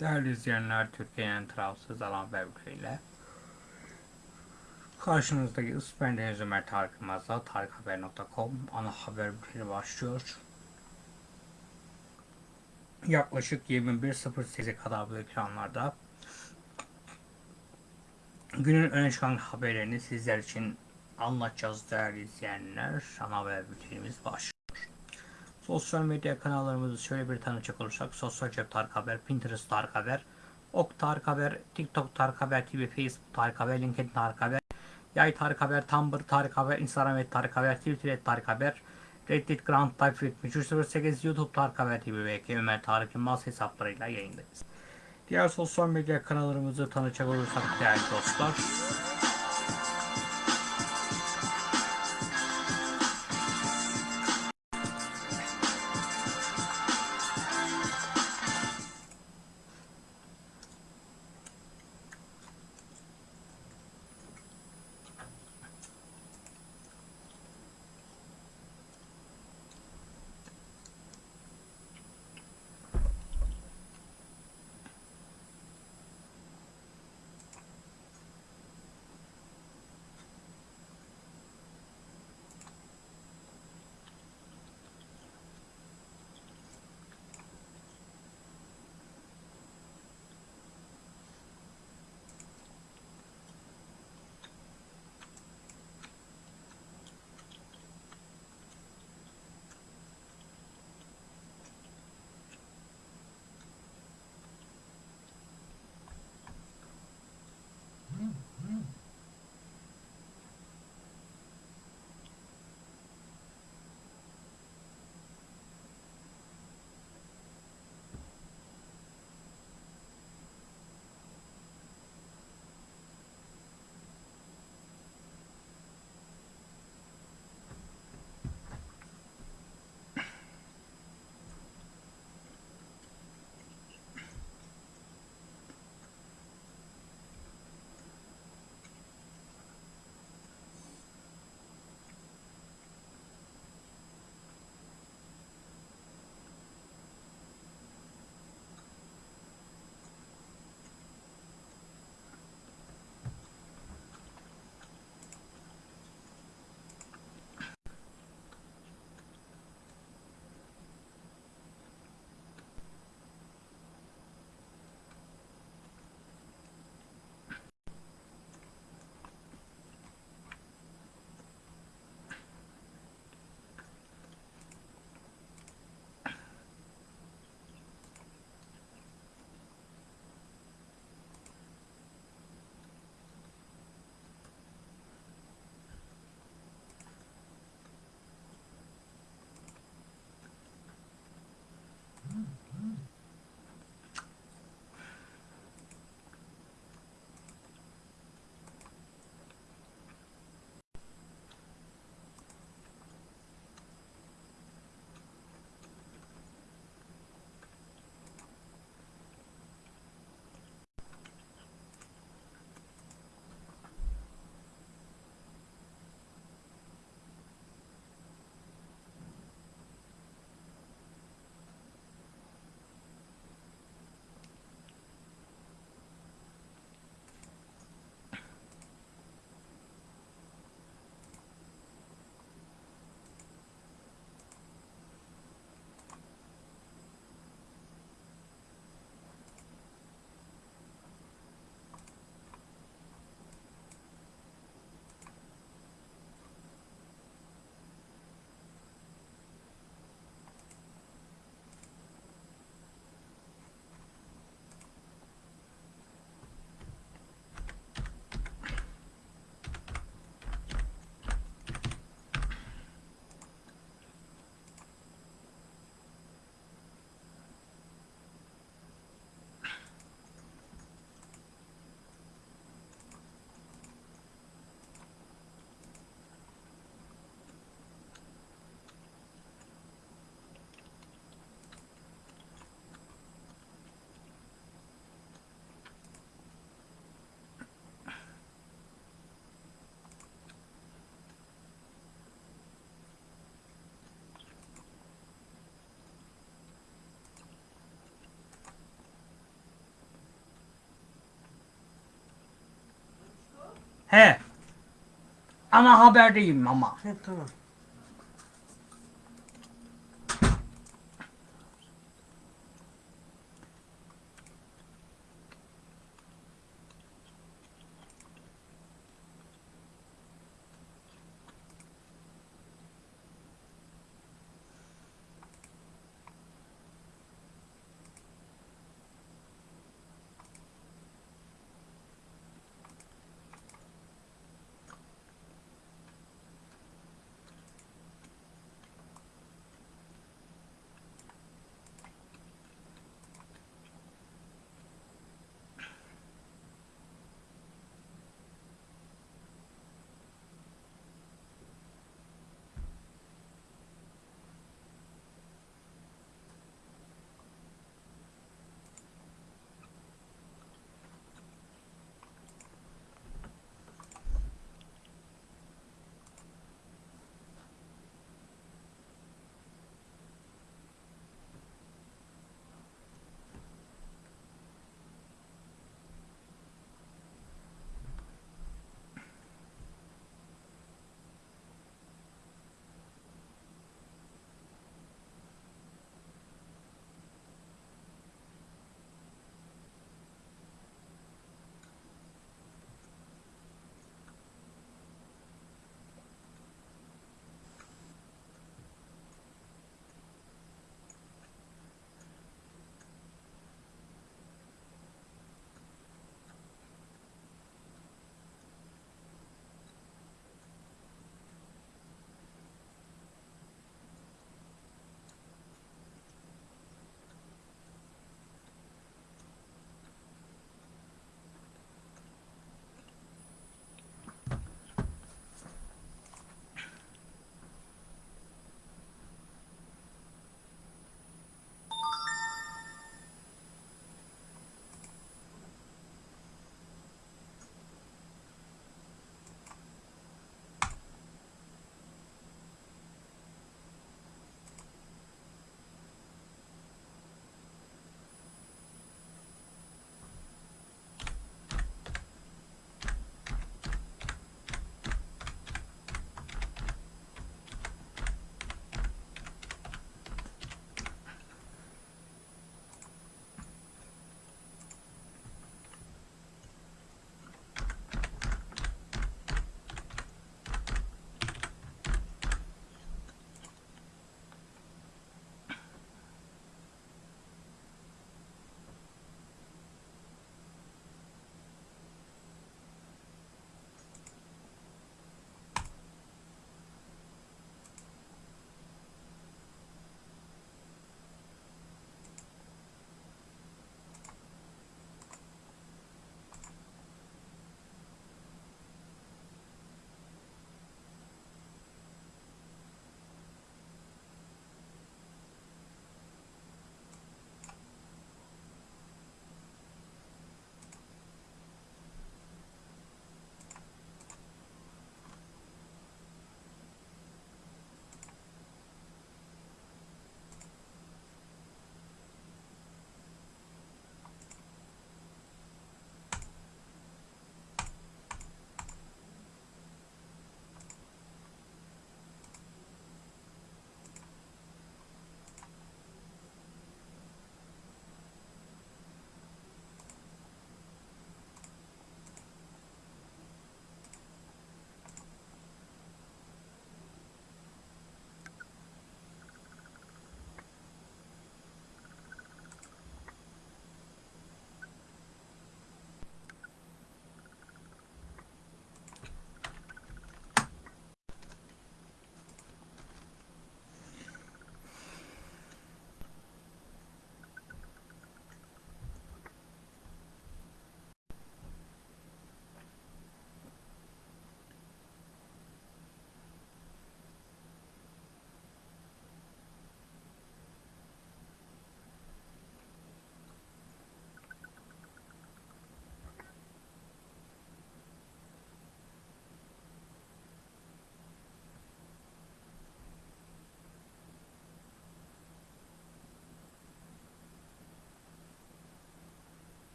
Değerli izleyenler, Türkiye'nin tarafsız alan haber bülteniyle karşınızdaki ben Deniz Ömer Tarık Yılmaz'la tarikhaber.com ana haber bülteni başlıyor. Yaklaşık 21.08'e kadar bu ekranlarda günün öne çıkan haberlerini sizler için anlatacağız değerli izleyenler. Ana haber bültenimiz başlıyor. Sosyal medya kanallarımızı şöyle bir tanıcak olursak Sosyal Cep Tarık Haber, Pinterest Tarık Haber, Ok Tarık Haber, TikTok Tarık Haber TV, Facebook Tarık Haber, LinkedIn Tarık Haber, Yay Tarık Haber, Tumblr Tarık Haber, Instagram et Tarık Haber, Twitter et Tarık Haber, Reddit Grand Type 7308, YouTube Tarık Haber TV ve Ömer Tarık Yılmaz hesaplarıyla yayındayız. Diğer sosyal medya kanallarımızı tanıcak olursak değerli dostlar. He. Ama haberdeyim ama. He tamam.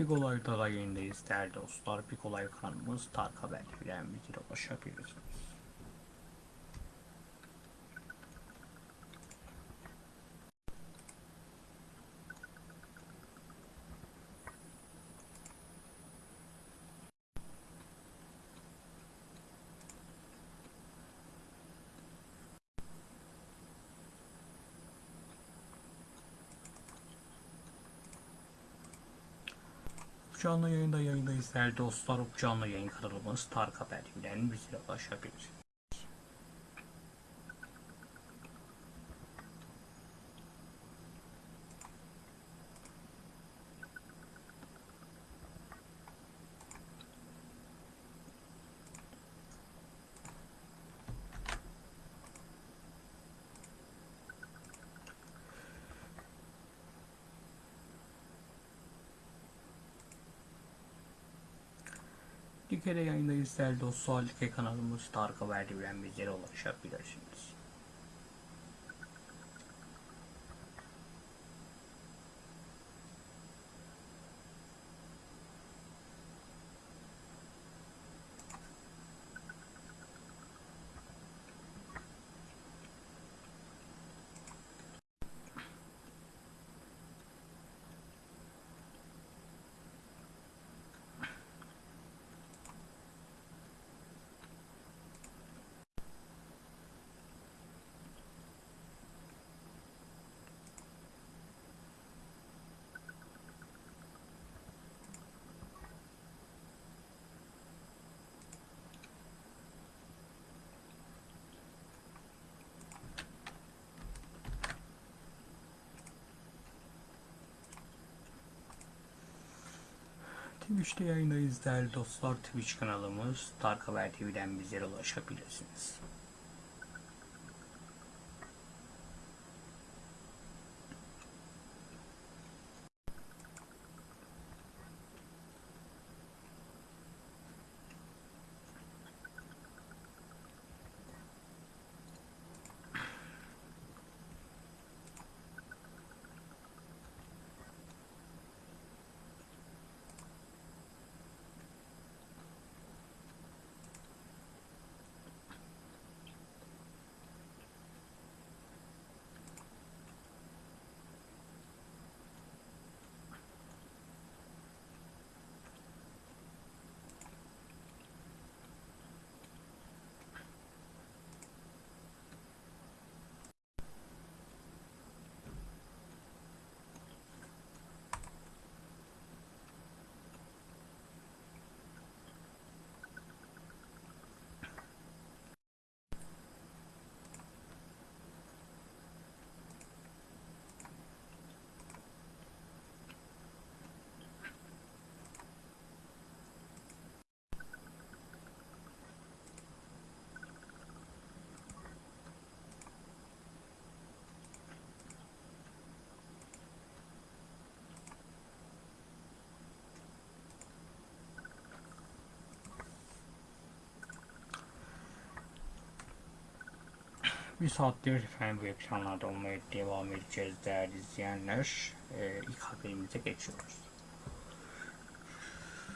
Bir olay daha yayındayız değerli dostlar. Bir olay kanalımız Tarık Haber bilen bilgiyle ulaşabilirsiniz. Canlı yayında yayındayız değerli dostlar. Canlı yayın kanalımız Tarık Haber bilen bizlere ulaşabilir. Dikere yayındayız değerli dostlar. Like kanalımız Tarık Haber bilen bizlere ulaşabilirsiniz. Twitch'te yayındayız değerli dostlar. Twitch kanalımız Haber TV'den bizlere ulaşabilirsiniz. Bir saattir efendim bu ekranlarda olmaya devam edeceğiz değerli izleyenler. Ee, ilk haberimize geçiyoruz.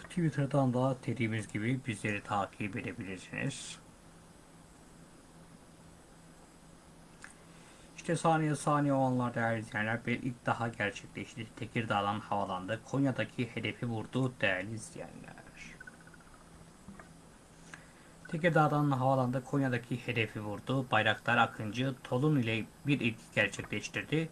Twitter'dan da dediğimiz gibi bizleri takip edebilirsiniz. İşte saniye saniye olanlar değerli izleyenler bir ilk daha gerçekleşti. Tekirdağ'dan havalandı. Konya'daki hedefi vurdu değerli izleyenler. Tekirdağ'dan havalandı Konya'daki hedefi vurdu. Bayraktar Akıncı Tolun ile bir ilk gerçekleştirdi.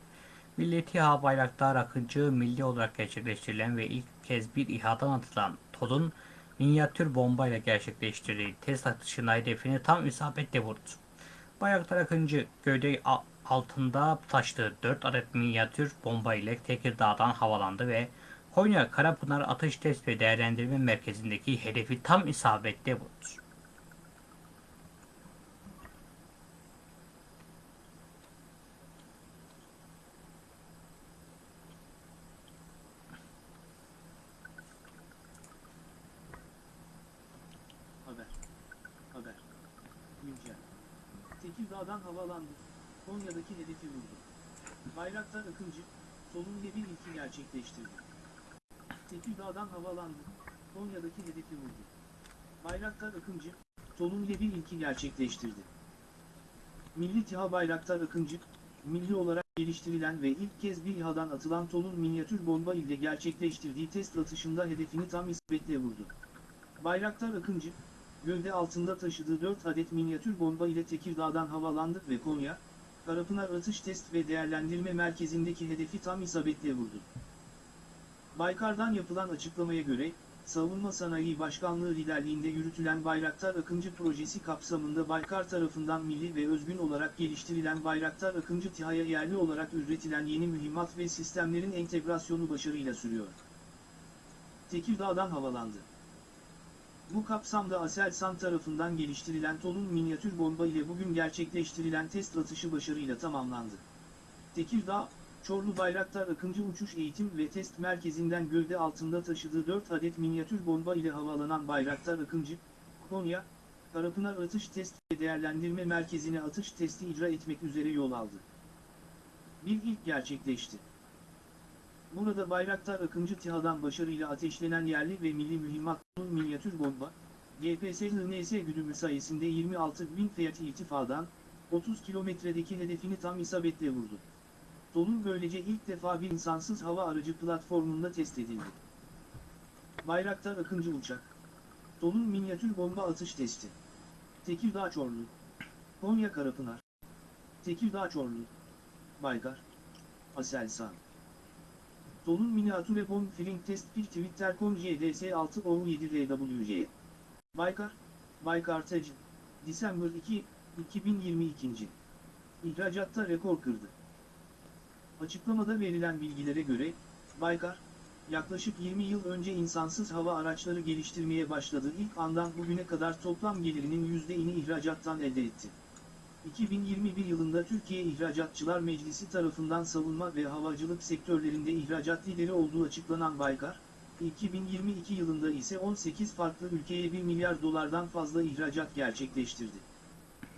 Milleti İHA Bayraktar Akıncı milli olarak gerçekleştirilen ve ilk kez bir İHA'dan atılan Tolun minyatür bombayla gerçekleştirdiği test atışında hedefini tam isabetle vurdu. Bayraktar Akıncı gövde altında taştığı 4 adet minyatür bomba ile Tekirdağ'dan havalandı ve Konya Karapınar Atış Test ve Değerlendirme Merkezi'ndeki hedefi tam isabetle vurdu. Haber. Haber. Güncel. Tekirdağ'dan havalandı. Konya'daki hedefi vurdu. Bayraktar Akıncı, solun ile bir ilki gerçekleştirdi. Tekirdağ'dan havalandı. Konya'daki hedefi vurdu. Bayraktar Akıncı, Tonun ile bir ilki gerçekleştirdi. Milli TİHA Bayraktar Akıncı, milli olarak geliştirilen ve ilk kez bir İHA'dan atılan tonun minyatür bomba ile gerçekleştirdiği test atışında hedefini tam isabetli vurdu. Bayraktar Akıncı, gövde altında taşıdığı 4 adet minyatür bomba ile Tekirdağ'dan havalandı ve Konya, Karapınar Atış Test ve Değerlendirme Merkezi'ndeki hedefi tam isabetle vurdu. Baykar'dan yapılan açıklamaya göre, Savunma Sanayi Başkanlığı liderliğinde yürütülen Bayraktar Akıncı projesi kapsamında Baykar tarafından milli ve özgün olarak geliştirilen Bayraktar Akıncı TİHA'ya yerli olarak üretilen yeni mühimmat ve sistemlerin entegrasyonu başarıyla sürüyor. Tekirdağ'dan havalandı. Bu kapsamda Aselsan tarafından geliştirilen tonun minyatür bomba ile bugün gerçekleştirilen test atışı başarıyla tamamlandı. Tekirdağ, Çorlu Bayraktar Akıncı Uçuş Eğitim ve Test Merkezi'nden gövde altında taşıdığı 4 adet minyatür bomba ile havalanan Bayraktar Akıncı, Konya, Karapınar Atış Test ve Değerlendirme Merkezi'ne atış testi icra etmek üzere yol aldı. Bir ilk gerçekleşti. Burada Bayraktar Akıncı TİHA'dan başarıyla ateşlenen yerli ve milli mühimmatın minyatür bomba, GPS-NS güdümü sayesinde 26.000 Fiat irtifadan, 30 kilometredeki hedefini tam isabetle vurdu. Dolun böylece ilk defa bir insansız hava aracı platformunda test edildi. Bayraktar Akıncı Uçak. Dolun minyatür bomba atış testi. Tekirdağ Çorlu. Konya Karapınar. Tekirdağ Çorlu. Baykar Aselsan Dolun miniatüre bomb filling test bir Twitter.com JDS 6 o 7 RWJ Baykar Baykar Tec December 2 2022 İhracatta rekor kırdı. Açıklamada verilen bilgilere göre, Baykar, yaklaşık 20 yıl önce insansız hava araçları geliştirmeye başladığı ilk andan bugüne kadar toplam gelirinin %'ini ihracattan elde etti. 2021 yılında Türkiye İhracatçılar Meclisi tarafından savunma ve havacılık sektörlerinde ihracat lideri olduğu açıklanan Baykar, 2022 yılında ise 18 farklı ülkeye 1 milyar dolardan fazla ihracat gerçekleştirdi.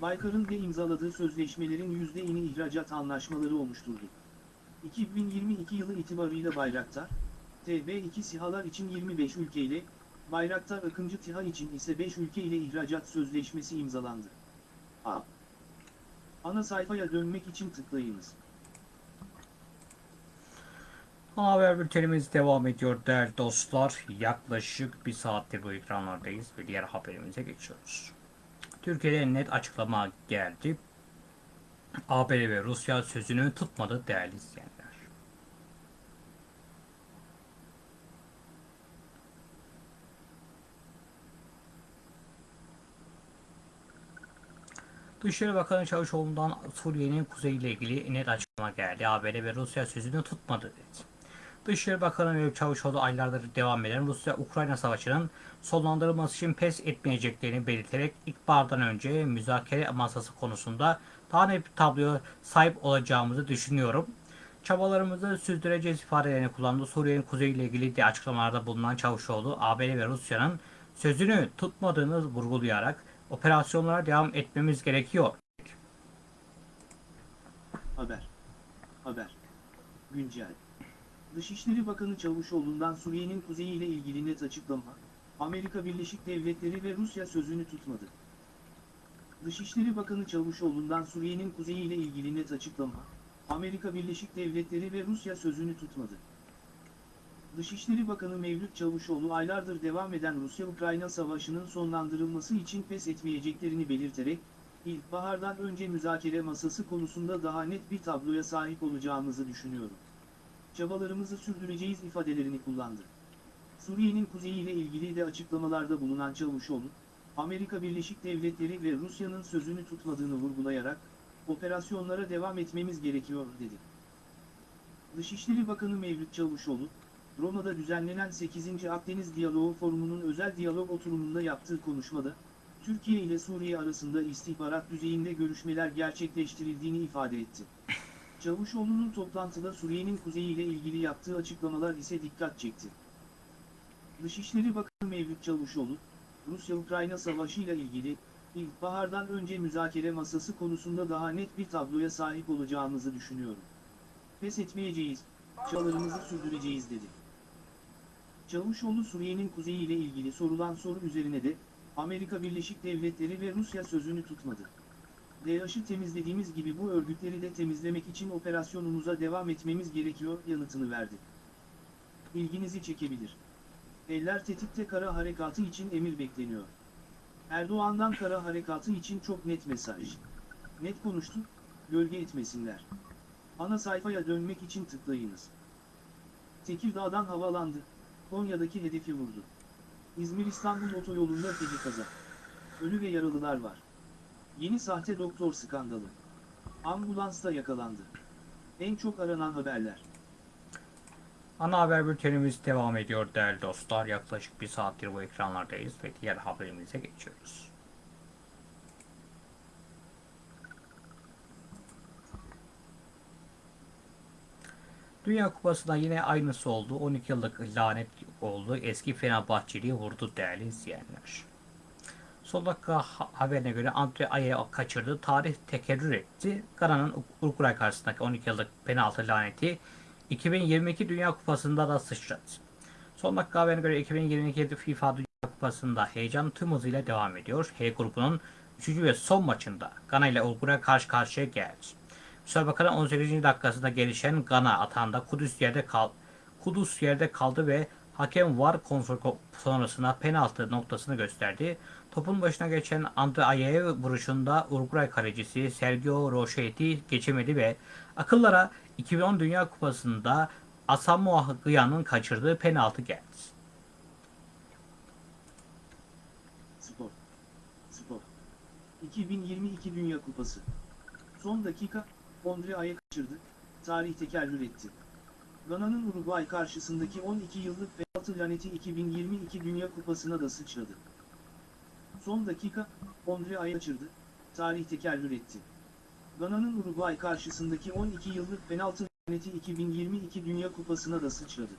Baykar'ın ve imzaladığı sözleşmelerin %'ini ihracat anlaşmaları oluşturdu. 2022 yılı itibarıyla Bayraktar, TB2 SİHA'lar için 25 ülkeyle, Bayraktar Akıncı TİHA için ise 5 ülke ile ihracat sözleşmesi imzalandı. A. Ana sayfaya dönmek için tıklayınız. Haber bültenimiz devam ediyor değerli dostlar. Yaklaşık bir saattir bu ekranlardayız ve diğer haberimize geçiyoruz. Türkiye'de net açıklama geldi. ABD ve Rusya sözünü tutmadı değerli izleyenler. Dışişleri Bakanı Çavuşoğlu'ndan Suriye'nin kuzeyiyle ilgili net açıklama geldi. ABD ve Rusya sözünü tutmadı dedi. Dışişleri Bakanı Mevlüt Çavuşoğlu aylardır devam eden Rusya-Ukrayna savaşının sonlandırılması için pes etmeyeceklerini belirterek ilkbahardan önce müzakere masası konusunda daha net bir tabloya sahip olacağımızı düşünüyorum. Çabalarımızı sürdüreceğiz ifadelerini kullandı. Suriye'nin kuzeyiyle ilgili de açıklamalarda bulunan Çavuşoğlu, ABD ve Rusya'nın sözünü tutmadığını vurgulayarak operasyonlara devam etmemiz gerekiyor. Haber. Haber. Güncel. Dışişleri Bakanı Çavuşoğlu'ndan Suriye'nin kuzeyiyle ilgili net açıklama, Amerika Birleşik Devletleri ve Rusya sözünü tutmadı. Dışişleri Bakanı Çavuşoğlu'ndan Suriye'nin kuzeyiyle ilgili net açıklama, Amerika Birleşik Devletleri ve Rusya sözünü tutmadı. Dışişleri Bakanı Mevlüt Çavuşoğlu aylardır devam eden Rusya-Ukrayna savaşının sonlandırılması için pes etmeyeceklerini belirterek, ilkbahardan önce müzakere masası konusunda daha net bir tabloya sahip olacağımızı düşünüyorum. Çabalarımızı sürdüreceğiz ifadelerini kullandı. Suriye'nin kuzeyiyle ilgili de açıklamalarda bulunan Çavuşoğlu, Amerika Birleşik Devletleri ve Rusya'nın sözünü tutmadığını vurgulayarak, operasyonlara devam etmemiz gerekiyor dedi. Dışişleri Bakanı Mevlüt Çavuşoğlu, Roma'da düzenlenen 8. Akdeniz Diyaloğu Forumu'nun özel diyalog oturumunda yaptığı konuşmada, Türkiye ile Suriye arasında istihbarat düzeyinde görüşmeler gerçekleştirildiğini ifade etti. Çavuşoğlu'nun toplantıda Suriye'nin kuzeyiyle ilgili yaptığı açıklamalar ise dikkat çekti. Dışişleri Bakanı Mevlüt Çavuşoğlu, Rusya-Ukrayna savaşı ile ilgili, ilkbahardan önce müzakere masası konusunda daha net bir tabloya sahip olacağımızı düşünüyorum. Pes etmeyeceğiz, çabalarımızı sürdüreceğiz dedi. Çavuşoğlu Suriye'nin kuzeyi ile ilgili sorulan soru üzerine de, Amerika Birleşik Devletleri ve Rusya sözünü tutmadı. DAEŞ'ı temizlediğimiz gibi bu örgütleri de temizlemek için operasyonumuza devam etmemiz gerekiyor yanıtını verdi. İlginizi çekebilir. Eller tetikte kara harekatı için emir bekleniyor. Erdoğan'dan kara harekatı için çok net mesaj. Net konuştu, gölge etmesinler. Ana sayfaya dönmek için tıklayınız. Tekirdağ'dan havalandı, Konya'daki hedefi vurdu. İzmir-İstanbul otoyolunda feci kaza. Ölü ve yaralılar var. Yeni sahte doktor skandalı. Ambulansta yakalandı. En çok aranan haberler. Ana haber bültenimiz devam ediyor değerli dostlar. Yaklaşık bir saattir bu ekranlardayız ve diğer haberimize geçiyoruz. Dünya Kupası'nda yine aynısı oldu. 12 yıllık lanet oldu. Eski Fenerbahçeli'yi vurdu değerli izleyenler. Son dakika ha- haberine göre Andre Ayew kaçırdı. Tarih tekerrür etti. Gana'nın Uruguay karşısındaki 12 yıllık penaltı laneti 2022 Dünya Kupası'nda da sıçradı. Son dakika haberine göre 2022 FIFA Dünya Kupası'nda heyecan tüm hızıyla devam ediyor. H grubunun 3. ve son maçında Gana ile Uruguay karşı karşıya geldi. Müsabakanın 18. dakikasında gelişen Gana atağında Kudüs yerde kal Kudüs yerde kaldı ve hakem VAR kontrolü sonrasında penaltı noktasını gösterdi. Topun başına geçen Andre Ayew vuruşunda Uruguay kalecisi Sergio Rochetti geçemedi ve akıllara 2010 Dünya Kupası'nda Asamoah Gyan'ın kaçırdığı penaltı geldi. Spor. Spor. 2022 Dünya Kupası. Son dakika, Ondre Ay'a kaçırdı, tarih tekerrür etti. Gana'nın Uruguay karşısındaki 12 yıllık penaltı laneti 2022 Dünya Kupası'na da sıçradı. Son dakika, Ondre Ay'a kaçırdı, tarih tekerrür etti. Gana'nın Uruguay karşısındaki 12 yıllık penaltı laneti 2022 Dünya Kupası'na da sıçradı.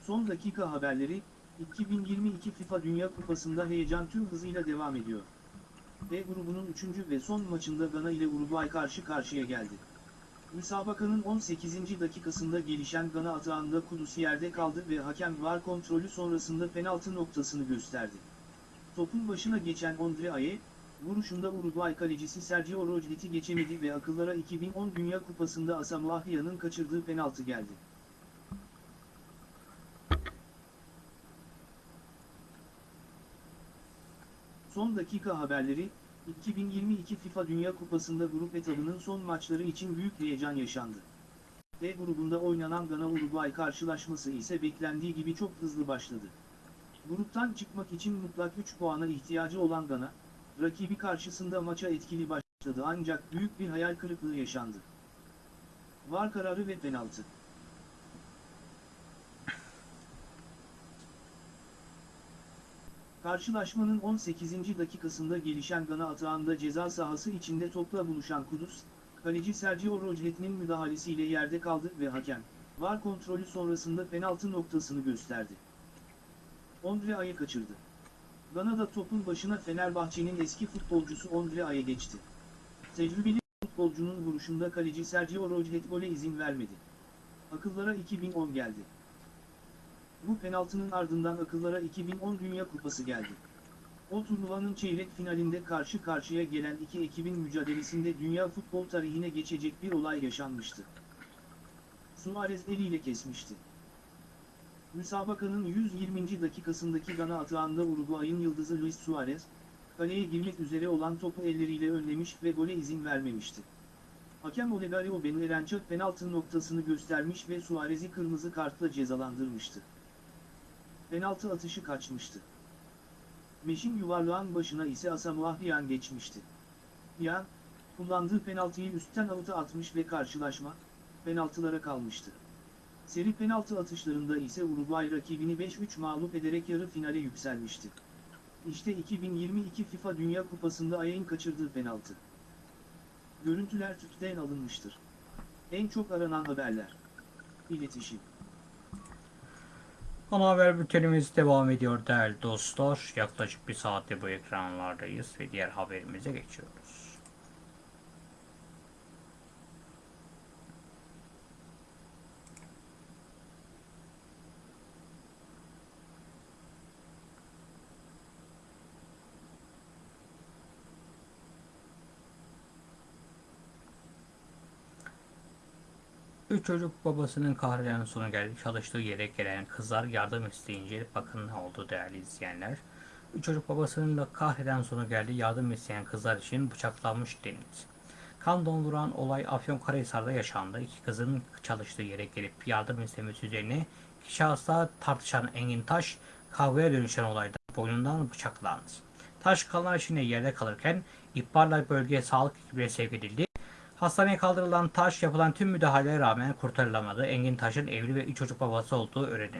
Son dakika haberleri, 2022 FIFA Dünya Kupası'nda heyecan tüm hızıyla devam ediyor. D grubunun 3. ve son maçında Gana ile Uruguay karşı karşıya geldi. Müsabakanın 18. dakikasında gelişen Gana atağında Kudüs yerde kaldı ve hakem VAR kontrolü sonrasında penaltı noktasını gösterdi. Topun başına geçen Ondre Aye, vuruşunda Uruguay kalecisi Sergio Rochetti geçemedi ve akıllara 2010 Dünya Kupası'nda Asamoah kaçırdığı penaltı geldi. Son dakika haberleri, 2022 FIFA Dünya Kupası'nda grup etabının son maçları için büyük heyecan yaşandı. D grubunda oynanan Gana-Uruguay karşılaşması ise beklendiği gibi çok hızlı başladı. Gruptan çıkmak için mutlak 3 puana ihtiyacı olan Gana, rakibi karşısında maça etkili başladı ancak büyük bir hayal kırıklığı yaşandı. VAR kararı ve penaltı. Karşılaşmanın 18. dakikasında gelişen Gana atağında ceza sahası içinde topla buluşan Kudüs, kaleci Sergio Rojetti'nin müdahalesiyle yerde kaldı ve hakem, VAR kontrolü sonrasında penaltı noktasını gösterdi. Ondre Ay'ı kaçırdı. Gana'da topun başına Fenerbahçe'nin eski futbolcusu Ondre Ay'a geçti. Tecrübeli futbolcunun vuruşunda kaleci Sergio Rojetti gole izin vermedi. Akıllara 2010 geldi. Bu penaltının ardından akıllara 2010 Dünya Kupası geldi. O turnuvanın çeyrek finalinde karşı karşıya gelen iki ekibin mücadelesinde dünya futbol tarihine geçecek bir olay yaşanmıştı. Suarez eliyle kesmişti. Müsabakanın 120. dakikasındaki Gana atağında Uruguay'ın yıldızı Luis Suarez, kaleye girmek üzere olan topu elleriyle önlemiş ve gole izin vermemişti. Hakem Olegario Benuerençak penaltı noktasını göstermiş ve Suarez'i kırmızı kartla cezalandırmıştı. Penaltı atışı kaçmıştı. Meşin yuvarlağın başına ise Asamoah Gyan geçmişti. Gyan, kullandığı penaltıyı üstten avuta atmış ve karşılaşma, penaltılara kalmıştı. Seri penaltı atışlarında ise Uruguay rakibini 5-3 mağlup ederek yarı finale yükselmişti. İşte 2022 FIFA Dünya Kupası'nda Ayek'in kaçırdığı penaltı. Görüntüler tüpten alınmıştır. En çok aranan haberler. İletişim. Ana haber bültenimiz devam ediyor değerli dostlar. Yaklaşık bir saatte bu ekranlardayız ve diğer haberimize geçiyoruz. Üç çocuk babasının kahreden sonu geldi. Çalıştığı yere gelen kızlar yardım isteyince bakın ne oldu değerli izleyenler. Üç çocuk babasının da kahreden sonu geldi. Yardım isteyen kızlar için bıçaklanmış deniz. Kan donduran olay Afyonkarahisar'da yaşandı. İki kızın çalıştığı yere gelip yardım istemesi üzerine iki şahısla tartışan Engin Taş kavgaya dönüşen olayda boynundan bıçaklandı. Taş kanlar içinde yerde kalırken ihbarla bölgeye sağlık ekibine sevk edildi. Hastaneye kaldırılan Taş yapılan tüm müdahalelere rağmen kurtarılamadı. Engin Taş'ın evli ve üç çocuk babası olduğu öğrenildi.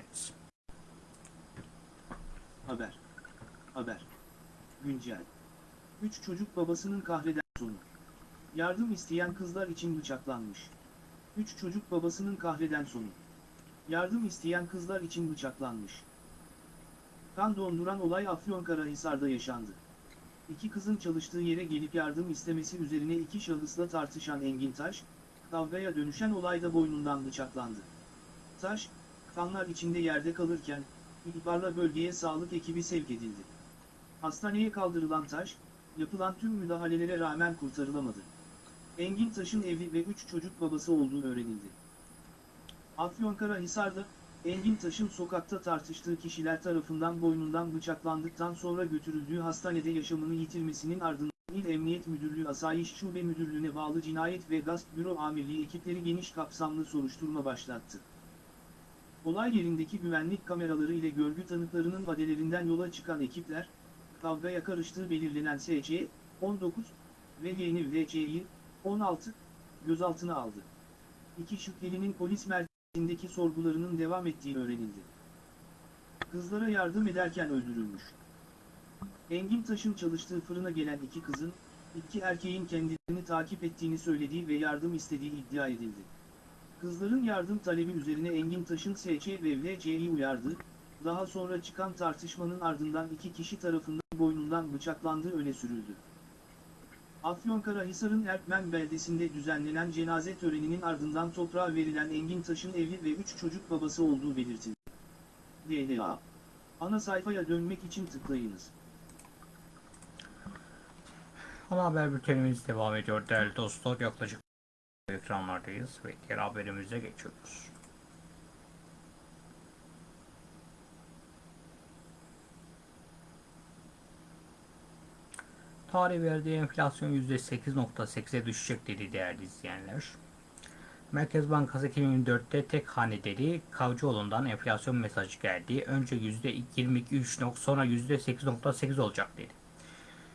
Haber. Haber. Güncel. Üç çocuk babasının kahreden sonu. Yardım isteyen kızlar için bıçaklanmış. Üç çocuk babasının kahreden sonu. Yardım isteyen kızlar için bıçaklanmış. Kan donduran olay Afyonkarahisar'da yaşandı. İki kızın çalıştığı yere gelip yardım istemesi üzerine iki şahısla tartışan Engin Taş, kavgaya dönüşen olayda boynundan bıçaklandı. Taş, kanlar içinde yerde kalırken, ihbarla bölgeye sağlık ekibi sevk edildi. Hastaneye kaldırılan Taş, yapılan tüm müdahalelere rağmen kurtarılamadı. Engin Taş'ın evli ve 3 çocuk babası olduğu öğrenildi. Afyonkarahisar'da, Engin Taş'ın sokakta tartıştığı kişiler tarafından boynundan bıçaklandıktan sonra götürüldüğü hastanede yaşamını yitirmesinin ardından İl Emniyet Müdürlüğü Asayiş Şube Müdürlüğü'ne bağlı Cinayet ve Gasp Büro Amirliği ekipleri geniş kapsamlı soruşturma başlattı. Olay yerindeki güvenlik kameraları ile görgü tanıklarının vadelerinden yola çıkan ekipler, kavgaya karıştığı belirlenen SC, 19 ve yeni VC'yi, 16, gözaltına aldı. İki şüphelinin polis merkezindeki sorgularının devam ettiği öğrenildi. Kızlara yardım ederken öldürülmüş. Engin Taş'ın çalıştığı fırına gelen iki kızın, iki erkeğin kendilerini takip ettiğini söylediği ve yardım istediği iddia edildi. Kızların yardım talebi üzerine Engin Taş'ın SC ve VC'yi uyardı, daha sonra çıkan tartışmanın ardından iki kişi tarafından boynundan bıçaklandığı öne sürüldü. Afyonkarahisar'ın Erkmen beldesinde düzenlenen cenaze töreninin ardından toprağa verilen Engin Taş'ın evli ve 3 çocuk babası olduğu belirtildi. DLA Ana sayfaya dönmek için tıklayınız. Ana haber bültenimiz devam ediyor değerli dostlar. Yaklaşık ekranlardayız ve diğer haberimize geçiyoruz. Tarih verdiği enflasyon %8.8'e düşecek dedi değerli izleyenler. Merkez Bankası 2024'te tek hane dedi. Kavcıoğlu'ndan enflasyon mesajı geldi. Önce %22.3 sonra %8.8 olacak dedi.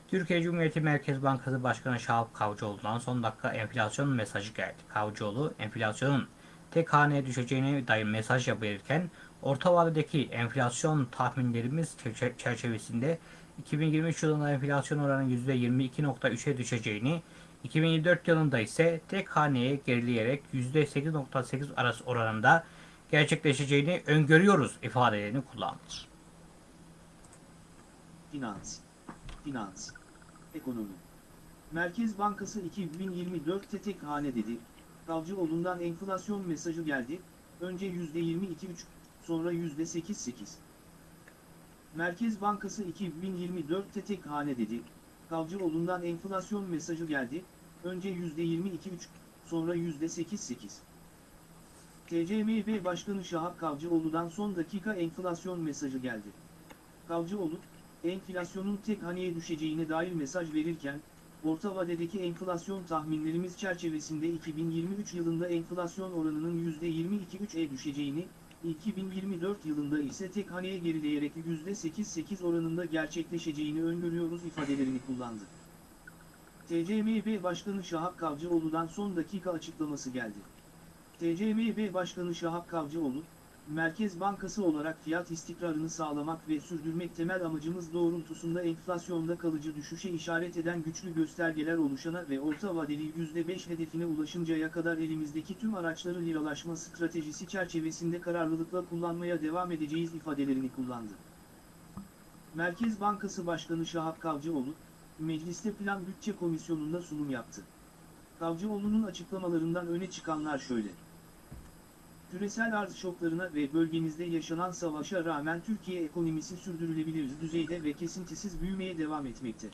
Türkiye Cumhuriyeti Merkez Bankası Başkanı Şahap Kavcıoğlu'ndan son dakika enflasyon mesajı geldi. Kavcıoğlu enflasyonun tek haneye düşeceğine dair mesaj verirken orta vadedeki enflasyon tahminlerimiz çerçe- çerçevesinde 2023 yılında enflasyon oranı %22.3'e düşeceğini, 2024 yılında ise tek haneye gerileyerek %8.8 arası oranında gerçekleşeceğini öngörüyoruz ifadelerini kullandı. Finans. Finans. Ekonomi. Merkez Bankası 2024'te tek hane dedi. Kavcıoğlu'ndan enflasyon mesajı geldi. Önce %22.3, sonra %8.8. Merkez Bankası 2024'te tek hane dedi. Kavcıoğlu'ndan enflasyon mesajı geldi. Önce %22.3, sonra %8.8. TCMB Başkanı Şahap Kavcıoğlu'dan son dakika enflasyon mesajı geldi. Kavcıoğlu, enflasyonun tek haneye düşeceğine dair mesaj verirken, orta vadedeki enflasyon tahminlerimiz çerçevesinde 2023 yılında enflasyon oranının %22.3'e düşeceğini, 2024 yılında ise tek haneye gerileyerek %8.8 oranında gerçekleşeceğini öngörüyoruz ifadelerini kullandı. TCMB Başkanı Şahap Kavcıoğlu'dan son dakika açıklaması geldi. TCMB Başkanı Şahap Kavcıoğlu, Merkez Bankası olarak fiyat istikrarını sağlamak ve sürdürmek temel amacımız doğrultusunda enflasyonda kalıcı düşüşe işaret eden güçlü göstergeler oluşana ve orta vadeli %5 hedefine ulaşıncaya kadar elimizdeki tüm araçları liralaşma stratejisi çerçevesinde kararlılıkla kullanmaya devam edeceğiz ifadelerini kullandı. Merkez Bankası Başkanı Şahap Kavcıoğlu, Mecliste Plan Bütçe Komisyonu'nda sunum yaptı. Kavcıoğlu'nun açıklamalarından öne çıkanlar şöyle. Küresel arz şoklarına ve bölgemizde yaşanan savaşa rağmen Türkiye ekonomisi sürdürülebilir düzeyde ve kesintisiz büyümeye devam etmekte.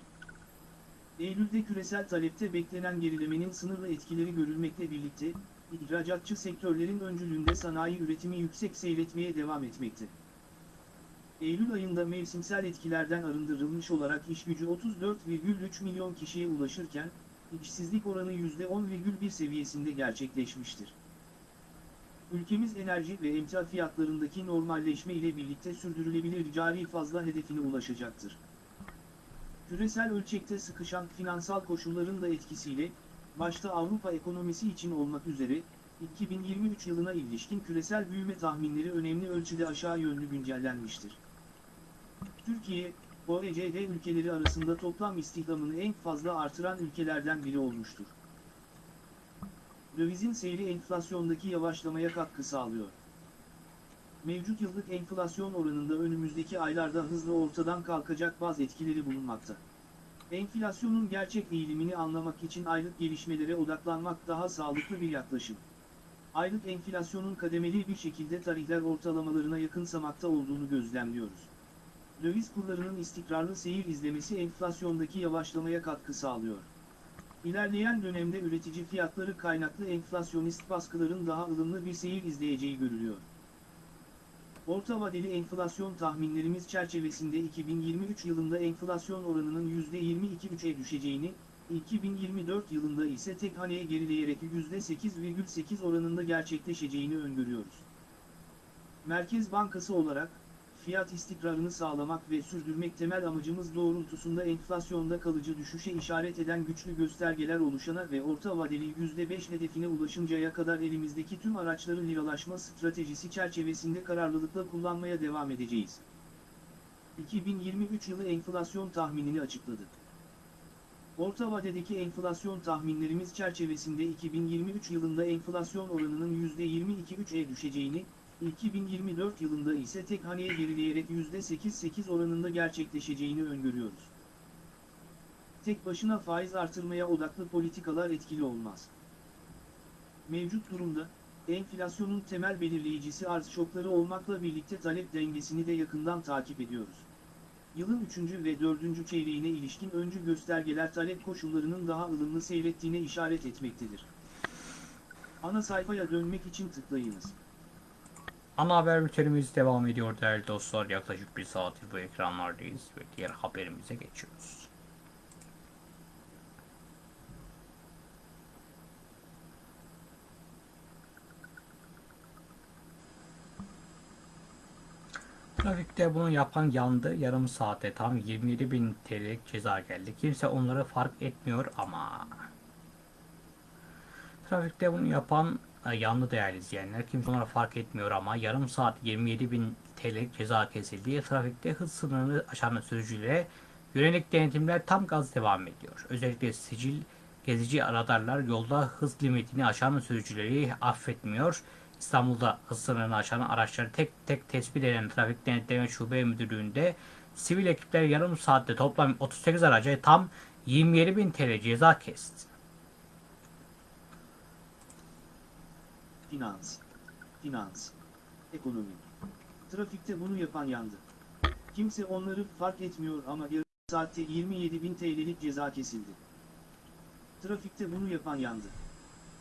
Eylül'de küresel talepte beklenen gerilemenin sınırlı etkileri görülmekle birlikte, ihracatçı sektörlerin öncülüğünde sanayi üretimi yüksek seyretmeye devam etmekte. Eylül ayında mevsimsel etkilerden arındırılmış olarak iş gücü 34,3 milyon kişiye ulaşırken, işsizlik oranı %10,1 seviyesinde gerçekleşmiştir. Ülkemiz enerji ve emtia fiyatlarındaki normalleşme ile birlikte sürdürülebilir cari fazla hedefine ulaşacaktır. Küresel ölçekte sıkışan finansal koşulların da etkisiyle, başta Avrupa ekonomisi için olmak üzere, 2023 yılına ilişkin küresel büyüme tahminleri önemli ölçüde aşağı yönlü güncellenmiştir. Türkiye, OECD ülkeleri arasında toplam istihdamını en fazla artıran ülkelerden biri olmuştur. Dövizin seyri enflasyondaki yavaşlamaya katkı sağlıyor. Mevcut yıllık enflasyon oranında önümüzdeki aylarda hızlı ortadan kalkacak bazı etkileri bulunmakta. Enflasyonun gerçek eğilimini anlamak için aylık gelişmelere odaklanmak daha sağlıklı bir yaklaşım. Aylık enflasyonun kademeli bir şekilde tarihler ortalamalarına yakınsamakta olduğunu gözlemliyoruz. Döviz kurlarının istikrarlı seyir izlemesi enflasyondaki yavaşlamaya katkı sağlıyor. İlerleyen dönemde üretici fiyatları kaynaklı enflasyonist baskıların daha ılımlı bir seyir izleyeceği görülüyor. Orta vadeli enflasyon tahminlerimiz çerçevesinde 2023 yılında enflasyon oranının %22,3'e düşeceğini, 2024 yılında ise tek haneye gerileyerek %8,8 oranında gerçekleşeceğini öngörüyoruz. Merkez Bankası olarak, fiyat istikrarını sağlamak ve sürdürmek temel amacımız doğrultusunda enflasyonda kalıcı düşüşe işaret eden güçlü göstergeler oluşana ve orta vadeli %5 hedefine ulaşıncaya kadar elimizdeki tüm araçları liralaşma stratejisi çerçevesinde kararlılıkla kullanmaya devam edeceğiz. 2023 yılı enflasyon tahminini açıkladı. Orta vadedeki enflasyon tahminlerimiz çerçevesinde 2023 yılında enflasyon oranının %22,3'e düşeceğini, 2024 yılında ise tek haneye gerileyerek %8-8 oranında gerçekleşeceğini öngörüyoruz. Tek başına faiz artırmaya odaklı politikalar etkili olmaz. Mevcut durumda, enflasyonun temel belirleyicisi arz şokları olmakla birlikte talep dengesini de yakından takip ediyoruz. Yılın 3. ve 4. çeyreğine ilişkin öncü göstergeler talep koşullarının daha ılımlı seyrettiğine işaret etmektedir. Ana sayfaya dönmek için tıklayınız. Ana haber bültenimiz devam ediyor değerli dostlar. Yaklaşık bir saattir bu ekranlardayız ve diğer haberimize geçiyoruz. Trafikte bunu yapan yandı. Yarım saate tam 27 bin TL'lik ceza geldi. Kimse onları fark etmiyor ama. Trafikte bunu yapan yanlı değerli izleyenler. Kimse onları fark etmiyor ama yarım saat 27 bin TL ceza kesildi. Trafikte hız sınırını aşan sürücülere yönelik denetimler tam gaz devam ediyor. Özellikle sicil gezici radarlar yolda hız limitini aşan sürücüleri affetmiyor. İstanbul'da hız sınırını aşan araçları tek tek tespit eden Trafik Denetleme Şube Müdürlüğü'nde sivil ekipler yarım saatte toplam 38 araca tam 27 bin TL ceza kesti. Finans. Finans. Ekonomi. Trafikte bunu yapan yandı. Kimse onları fark etmiyor ama yarım saatte 27 bin TL'lik ceza kesildi. Trafikte bunu yapan yandı.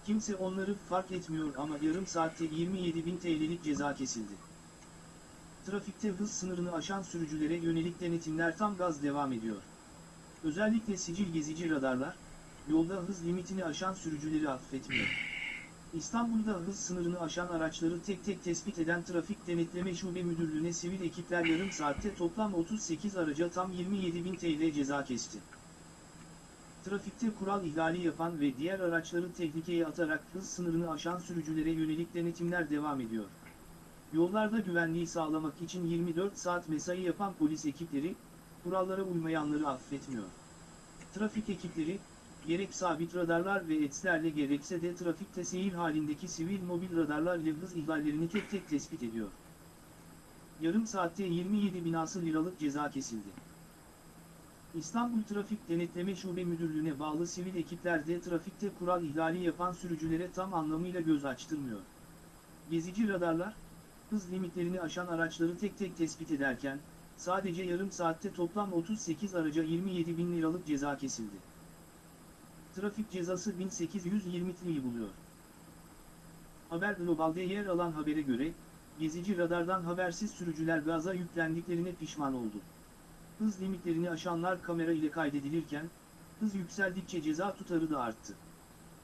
Kimse onları fark etmiyor ama yarım saatte 27 bin TL'lik ceza kesildi. Trafikte hız sınırını aşan sürücülere yönelik denetimler tam gaz devam ediyor. Özellikle sicil gezici radarlar, yolda hız limitini aşan sürücüleri affetmiyor. İstanbul'da hız sınırını aşan araçları tek tek tespit eden Trafik Denetleme Şube Müdürlüğü'ne sivil ekipler yarım saatte toplam 38 araca tam 27.000 TL ceza kesti. Trafikte kural ihlali yapan ve diğer araçları tehlikeye atarak hız sınırını aşan sürücülere yönelik denetimler devam ediyor. Yollarda güvenliği sağlamak için 24 saat mesai yapan polis ekipleri, kurallara uymayanları affetmiyor. Trafik ekipleri, gerek sabit radarlar ve etslerle gerekse de trafikte seyir halindeki sivil mobil radarlar ile hız ihlallerini tek tek tespit ediyor. Yarım saatte 27 binası liralık ceza kesildi. İstanbul Trafik Denetleme Şube Müdürlüğü'ne bağlı sivil ekipler de trafikte kural ihlali yapan sürücülere tam anlamıyla göz açtırmıyor. Gezici radarlar, hız limitlerini aşan araçları tek tek tespit ederken, sadece yarım saatte toplam 38 araca 27 bin liralık ceza kesildi. Trafik cezası 1820 TL'yi buluyor. Haber Global'de yer alan habere göre, gezici radardan habersiz sürücüler gaza yüklendiklerine pişman oldu. Hız limitlerini aşanlar kamera ile kaydedilirken, hız yükseldikçe ceza tutarı da arttı.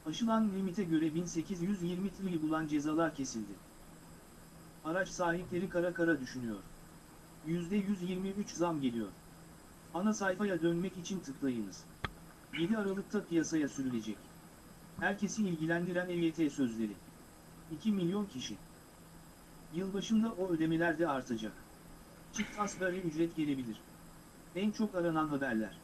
Aşılan limite göre 1820 TL'yi bulan cezalar kesildi. Araç sahipleri kara kara düşünüyor. %123 zam geliyor. Ana sayfaya dönmek için tıklayınız. 7 Aralık'ta piyasaya sürülecek. Herkesi ilgilendiren EYT sözleri. 2 milyon kişi. Yılbaşında o ödemeler de artacak. Çift asgari ücret gelebilir. En çok aranan haberler.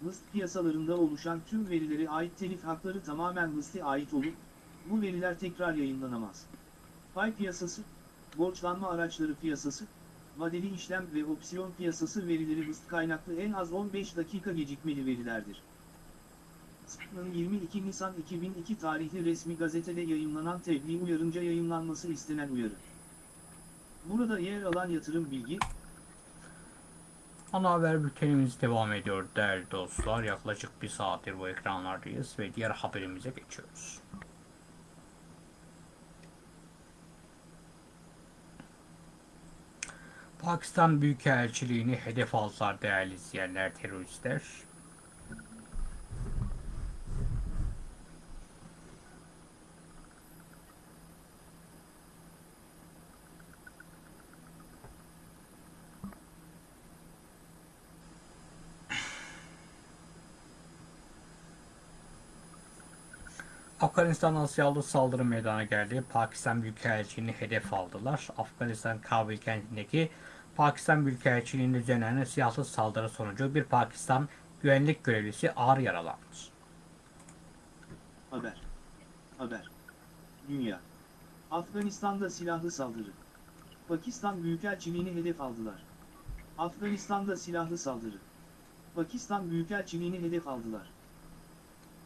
Mıst piyasalarında oluşan tüm verilere ait telif hakları tamamen Mıst'e ait olup, bu veriler tekrar yayınlanamaz. Pay piyasası, borçlanma araçları piyasası, vadeli işlem ve opsiyon piyasası verileri Mıst kaynaklı en az 15 dakika gecikmeli verilerdir. SP'nın 22 Nisan 2002 tarihli resmi gazetede yayımlanan tebliğ uyarınca yayınlanması istenen uyarı. Burada yer alan yatırım bilgi, Ana haber bültenimiz devam ediyor değerli dostlar. Yaklaşık bir saattir bu ekranlardayız ve diğer haberimize geçiyoruz. Pakistan Büyükelçiliğini hedef aldılar değerli izleyenler teröristler. Afganistan Asyalı saldırı meydana geldi. Pakistan Büyükelçiliğini hedef aldılar. Afganistan Kabil kentindeki Pakistan Büyükelçiliğinin düzenlenen silahlı saldırı sonucu bir Pakistan güvenlik görevlisi ağır yaralandı. Haber. Haber. Dünya. Afganistan'da silahlı saldırı. Pakistan Büyükelçiliğini hedef aldılar. Afganistan'da silahlı saldırı. Pakistan Büyükelçiliğini hedef aldılar.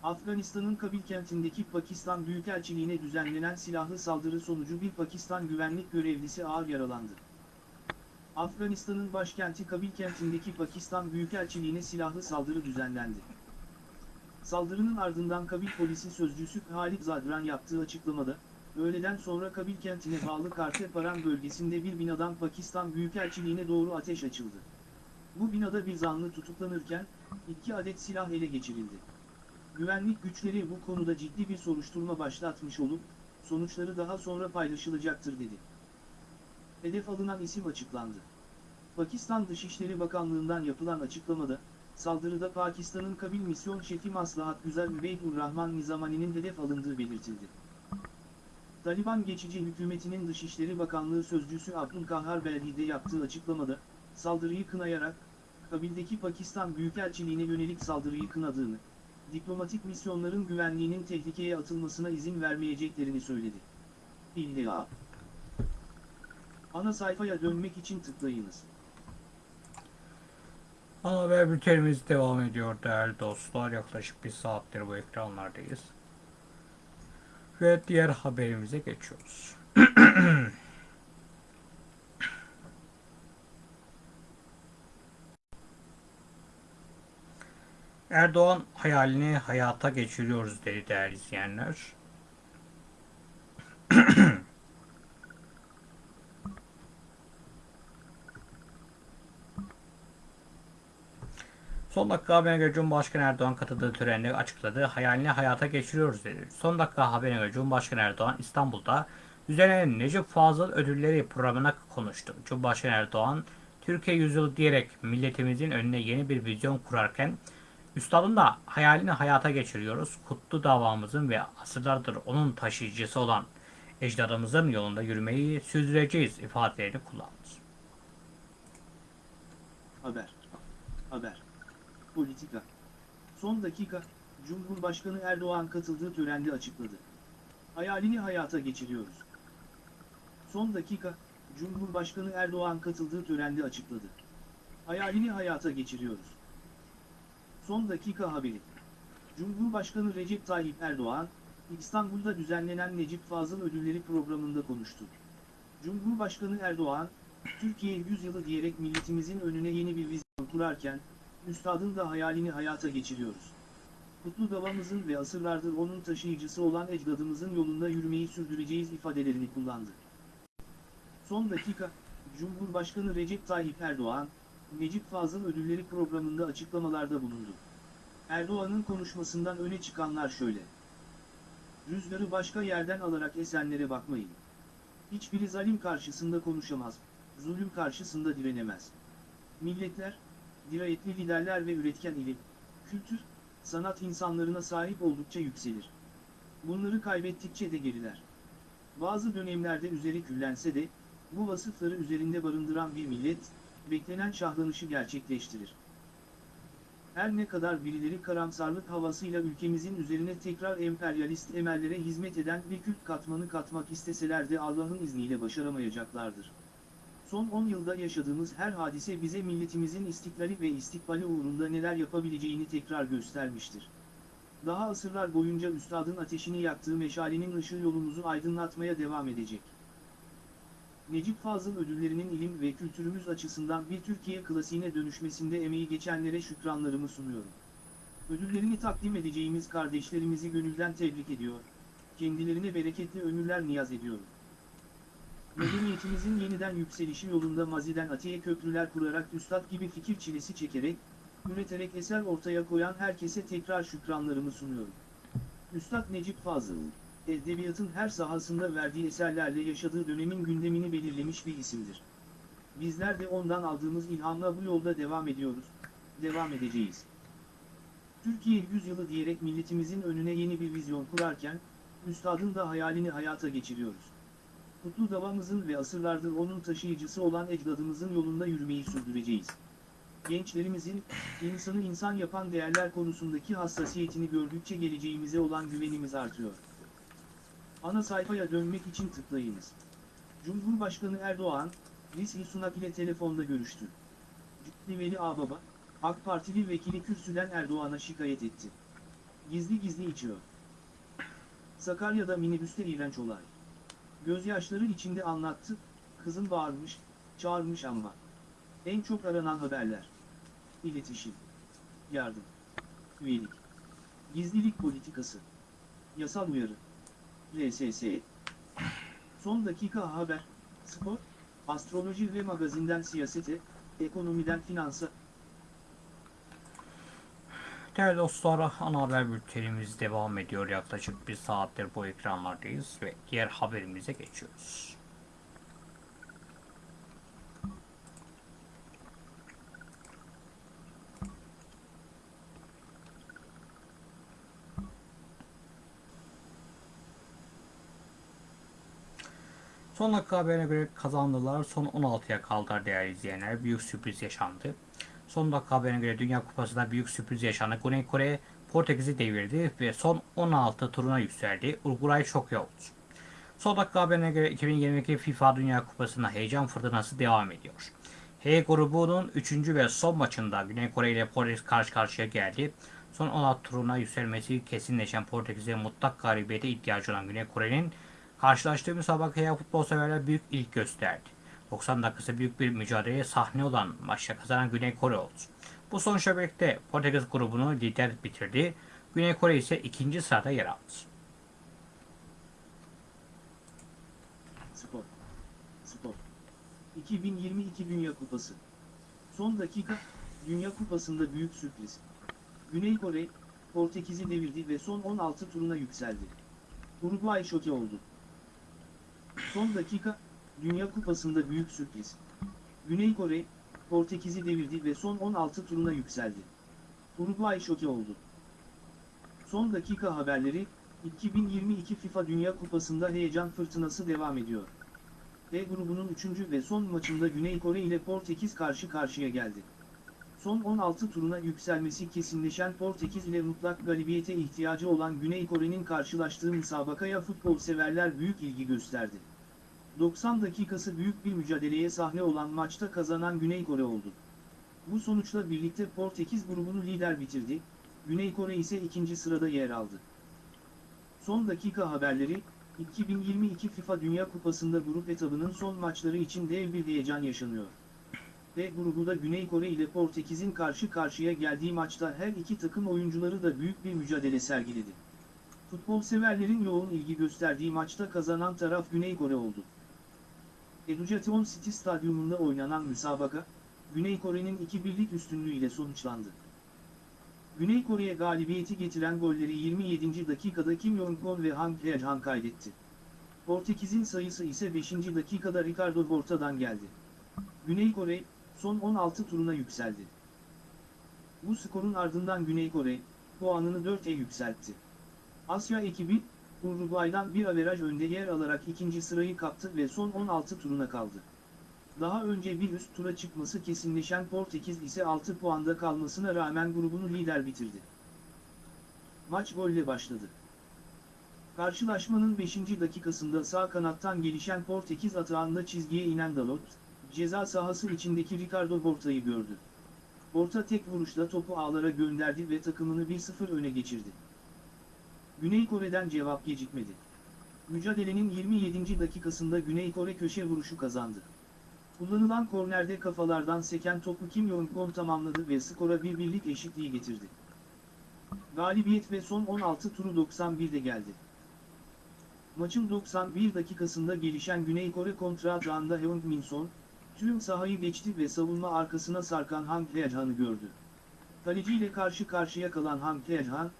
Afganistan'ın Kabil kentindeki Pakistan Büyükelçiliğine düzenlenen silahlı saldırı sonucu bir Pakistan güvenlik görevlisi ağır yaralandı. Afganistan'ın başkenti Kabil kentindeki Pakistan Büyükelçiliğine silahlı saldırı düzenlendi. Saldırının ardından Kabil polisi sözcüsü Halit Zadran yaptığı açıklamada, öğleden sonra Kabil kentine bağlı Karteparan bölgesinde bir binadan Pakistan Büyükelçiliğine doğru ateş açıldı. Bu binada bir zanlı tutuklanırken, iki adet silah ele geçirildi. Güvenlik güçleri bu konuda ciddi bir soruşturma başlatmış olup, sonuçları daha sonra paylaşılacaktır dedi. Hedef alınan isim açıklandı. Pakistan Dışişleri Bakanlığı'ndan yapılan açıklamada, saldırıda Pakistan'ın Kabil Misyon Şefi Maslahat Güzel Übeydur Rahman Nizamani'nin hedef alındığı belirtildi. Taliban geçici hükümetinin Dışişleri Bakanlığı Sözcüsü Abdülkahar Belhi'de yaptığı açıklamada, saldırıyı kınayarak, Kabil'deki Pakistan Büyükelçiliğine yönelik saldırıyı kınadığını, diplomatik misyonların güvenliğinin tehlikeye atılmasına izin vermeyeceklerini söyledi. İlla. Ana sayfaya dönmek için tıklayınız. Ana haber bültenimiz devam ediyor değerli dostlar. Yaklaşık bir saattir bu ekranlardayız. Ve diğer haberimize geçiyoruz. Erdoğan hayalini hayata geçiriyoruz dedi değerli izleyenler. Son dakika haberine göre Cumhurbaşkanı Erdoğan katıldığı törende açıkladı. Hayalini hayata geçiriyoruz dedi. Son dakika haberine göre Cumhurbaşkanı Erdoğan İstanbul'da düzenlenen Necip Fazıl Ödülleri programına konuştu. Cumhurbaşkanı Erdoğan, Türkiye yüzyılı diyerek milletimizin önüne yeni bir vizyon kurarken, Üstadın da hayalini hayata geçiriyoruz. Kutlu davamızın ve asırlardır onun taşıyıcısı olan ecdadımızın yolunda yürümeyi sürdüreceğiz ifadelerini kullandı. Haber. Haber. Politika. Son dakika, Cumhurbaşkanı Erdoğan katıldığı törende açıkladı. Hayalini hayata geçiriyoruz. Son dakika, Cumhurbaşkanı Erdoğan katıldığı törende açıkladı. Hayalini hayata geçiriyoruz. Son dakika haberi. Cumhurbaşkanı Recep Tayyip Erdoğan, İstanbul'da düzenlenen Necip Fazıl Ödülleri programında konuştu. Cumhurbaşkanı Erdoğan, Türkiye yüzyılı diyerek milletimizin önüne yeni bir vizyon kurarken, Üstadın da hayalini hayata geçiriyoruz. kutlu davamızın ve asırlardır onun taşıyıcısı olan ecdadımızın yolunda yürümeyi sürdüreceğiz ifadelerini kullandı. Son dakika, Cumhurbaşkanı Recep Tayyip Erdoğan, Necip Fazıl Ödülleri programında açıklamalarda bulundu. Erdoğan'ın konuşmasından öne çıkanlar şöyle. Rüzgarı başka yerden alarak esenlere bakmayın. Hiçbiri zalim karşısında konuşamaz, zulüm karşısında direnemez. Milletler, dirayetli liderler ve üretken ilim, kültür, sanat insanlarına sahip oldukça yükselir. Bunları kaybettikçe de geriler. Bazı dönemlerde üzeri küllense de, bu vasıfları üzerinde barındıran bir millet, beklenen şahlanışı gerçekleştirir. Her ne kadar birileri karamsarlık havasıyla ülkemizin üzerine tekrar emperyalist emellere hizmet eden bir kült katmanı katmak isteseler de Allah'ın izniyle başaramayacaklardır. Son 10 yılda yaşadığımız her hadise bize milletimizin istiklali ve istikbali uğrunda neler yapabileceğini tekrar göstermiştir. Daha asırlar boyunca üstadın ateşini yaktığı meşalenin ışığı yolumuzu aydınlatmaya devam edecek. Necip Fazıl ödüllerinin ilim ve kültürümüz açısından bir Türkiye klasiğine dönüşmesinde emeği geçenlere şükranlarımı sunuyorum. Ödüllerini takdim edeceğimiz kardeşlerimizi gönülden tebrik ediyor, kendilerine bereketli ömürler niyaz ediyorum. Medeniyetimizin yeniden yükselişi yolunda maziden atiye köprüler kurarak üstad gibi fikir çilesi çekerek, üreterek eser ortaya koyan herkese tekrar şükranlarımı sunuyorum. Üstad Necip Fazıl, edebiyatın her sahasında verdiği eserlerle yaşadığı dönemin gündemini belirlemiş bir isimdir. Bizler de ondan aldığımız ilhamla bu yolda devam ediyoruz, devam edeceğiz. Türkiye yüzyılı diyerek milletimizin önüne yeni bir vizyon kurarken, Üstadın da hayalini hayata geçiriyoruz. Kutlu davamızın ve asırlardır onun taşıyıcısı olan ecdadımızın yolunda yürümeyi sürdüreceğiz. Gençlerimizin, insanı insan yapan değerler konusundaki hassasiyetini gördükçe geleceğimize olan güvenimiz artıyor. Ana sayfaya dönmek için tıklayınız. Cumhurbaşkanı Erdoğan, Rishi Sunak ile telefonda görüştü. Cübbeli Veli Ağbaba, AK Partili vekili kürsüden Erdoğan'a şikayet etti. Gizli gizli içiyor. Sakarya'da minibüste iğrenç olay. Gözyaşları içinde anlattı, kızım bağırmış, çağırmış ama. En çok aranan haberler. İletişim. Yardım. Üyelik. Gizlilik politikası. Yasal uyarı. RSS. Son dakika haber, spor, astroloji ve magazinden siyasete, ekonomiden finansa, Değerli dostlar, ana haber bültenimiz devam ediyor. Yaklaşık bir saattir bu ekranlardayız ve diğer haberimize geçiyoruz. Son dakika haberine göre kazandılar. Son 16'ya kaldılar değerli izleyenler. Büyük sürpriz yaşandı. Son dakika haberine göre Dünya Kupası'nda büyük sürpriz yaşandı. Güney Kore Portekiz'i devirdi ve son 16 turuna yükseldi. Uruguay şok oldu. Son dakika haberine göre 2022 FIFA Dünya Kupası'nda heyecan fırtınası devam ediyor. H grubunun 3. ve son maçında Güney Kore ile Portekiz karşı karşıya geldi. Son 16 turuna yükselmesi kesinleşen Portekiz'e mutlak galibiyete ihtiyacı olan Güney Kore'nin karşılaştığı müsabakaya futbol severler büyük ilk gösterdi. 90 dakikası büyük bir mücadeleye sahne olan maçta kazanan Güney Kore oldu. Bu sonuçla birlikte Portekiz grubunu lider bitirdi. Güney Kore ise ikinci sırada yer aldı. spor. Spor. 2022 Dünya Kupası. Son dakika, Dünya Kupası'nda büyük sürpriz. Güney Kore, Portekiz'i devirdi ve son 16 turuna yükseldi. Uruguay şoke oldu. Son dakika, Dünya Kupası'nda büyük sürpriz. Güney Kore, Portekiz'i devirdi ve son 16 turuna yükseldi. Uruguay şoke oldu. Son dakika haberleri, 2022 FIFA Dünya Kupası'nda heyecan fırtınası devam ediyor. D grubunun 3. ve son maçında Güney Kore ile Portekiz karşı karşıya geldi. Son 16 turuna yükselmesi kesinleşen Portekiz ile mutlak galibiyete ihtiyacı olan Güney Kore'nin karşılaştığı müsabakaya futbol severler büyük ilgi gösterdi. 90 dakikası büyük bir mücadeleye sahne olan maçta kazanan Güney Kore oldu. Bu sonuçla birlikte Portekiz grubunu lider bitirdi, Güney Kore ise ikinci sırada yer aldı. Son dakika haberleri, 2022 FIFA Dünya Kupası'nda grup etabının son maçları için dev bir heyecan yaşanıyor. D grubunda Güney Kore ile Portekiz'in karşı karşıya geldiği maçta her iki takım oyuncuları da büyük bir mücadele sergiledi. Futbol severlerin yoğun ilgi gösterdiği maçta kazanan taraf Güney Kore oldu. Education City Stadyumunda oynanan müsabaka, Güney Kore'nin 2-1'lik üstünlüğüyle sonuçlandı. Güney Kore'ye galibiyeti getiren golleri 27. dakikada Kim Jong-un ve Hang Hae-han kaydetti. Portekiz'in sayısı ise 5. dakikada Ricardo Horta'dan geldi. Güney Kore, son 16 turuna yükseldi. Bu skorun ardından Güney Kore, puanını 4'e yükseltti. Asya ekibi, Uruguay'dan bir averaj önde yer alarak ikinci sırayı kaptı ve son 16 turuna kaldı. Daha önce bir üst tura çıkması kesinleşen Portekiz ise 6 puanda kalmasına rağmen grubunu lider bitirdi. Maç golle başladı. Karşılaşmanın 5. dakikasında sağ kanattan gelişen Portekiz atağında çizgiye inen Dalot, ceza sahası içindeki Ricardo Horta'yı gördü. Horta tek vuruşla topu ağlara gönderdi ve takımını 1-0 öne geçirdi. Güney Kore'den cevap gecikmedi. Mücadelenin 27. dakikasında Güney Kore köşe vuruşu kazandı. Kullanılan kornerde kafalardan seken topu Kim Jong-un tamamladı ve skora bir birlik eşitliği getirdi. Galibiyet ve son 16 turu 91'de geldi. Maçın 91 dakikasında gelişen Güney Kore kontra atağında Heung Min Son, tüm sahayı geçti ve savunma arkasına sarkan Hang Hae-han'ı gördü. Kaleciyle karşı karşıya kalan Hang Hae-han,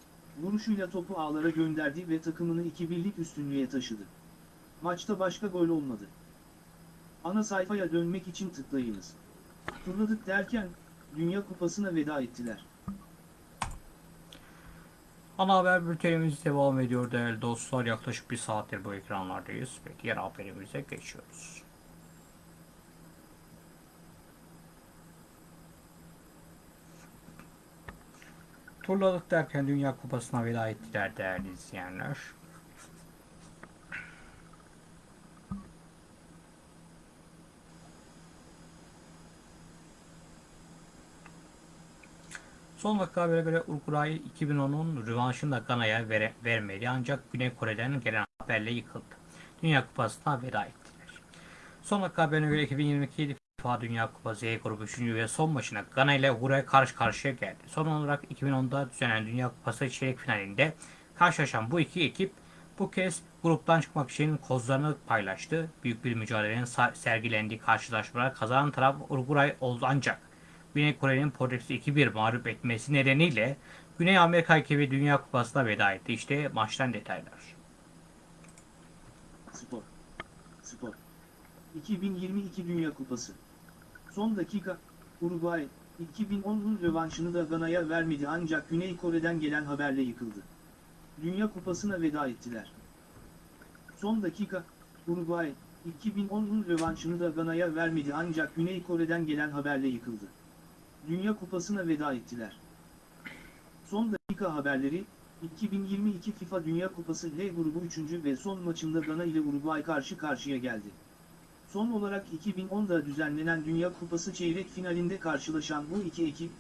vuruşuyla topu ağlara gönderdi ve takımını 2-1'lik üstünlüğe taşıdı. Maçta başka gol olmadı. Ana sayfaya dönmek için tıklayınız. Turladık derken, Dünya Kupası'na veda ettiler. Ana haber bültenimiz devam ediyor değerli dostlar. Yaklaşık bir saattir bu ekranlardayız ve diğer haberimize geçiyoruz. Turladık derken Dünya Kupası'na veda ettiler değerli izleyenler. Son dakika habere göre Uruguay 2010'un rövanşını da Gana'ya vere, vermedi ancak Güney Kore'den gelen haberle yıkıldı. Dünya Kupası'na veda ettiler. Son dakika haberine göre 2022 FIFA Dünya Kupası E grubu 3. ve son maçına Gana ile Uruguay karşı karşıya geldi. Son olarak 2010'da düzenlenen Dünya Kupası çeyrek finalinde karşılaşan bu iki ekip bu kez gruptan çıkmak için kozlarını paylaştı. Büyük bir mücadelenin sergilendiği karşılaşmalar kazanan taraf Uruguay oldu ancak Güney Kore'nin Portekiz'i 2-1 mağlup etmesi nedeniyle Güney Amerika ekibi Dünya Kupası'na veda etti. İşte maçtan detaylar. Spor. Spor. 2022 Dünya Kupası. Son dakika, Uruguay, 2010'un rövanşını da Gana'ya vermedi ancak Güney Kore'den gelen haberle yıkıldı. Dünya Kupası'na veda ettiler. Son dakika, Uruguay, 2010'un rövanşını da Gana'ya vermedi ancak Güney Kore'den gelen haberle yıkıldı. Dünya Kupası'na veda ettiler. Son dakika haberleri, 2022 FIFA Dünya Kupası L grubu 3. ve son maçında Gana ile Uruguay karşı karşıya geldi. Son olarak 2010'da düzenlenen Dünya Kupası çeyrek finalinde karşılaşan bu iki ekip,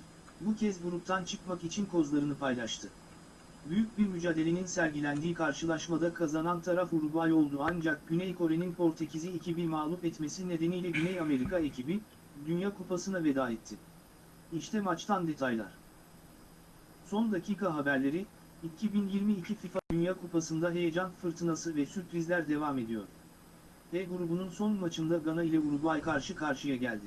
bu kez gruptan çıkmak için kozlarını paylaştı. Büyük bir mücadelenin sergilendiği karşılaşmada kazanan taraf Uruguay oldu ancak Güney Kore'nin Portekiz'i 2-1 mağlup etmesi nedeniyle Güney Amerika ekibi, Dünya Kupası'na veda etti. İşte maçtan detaylar. Son dakika haberleri, 2022 FIFA Dünya Kupası'nda heyecan fırtınası ve sürprizler devam ediyor. D grubunun son maçında Gana ile Uruguay karşı karşıya geldi.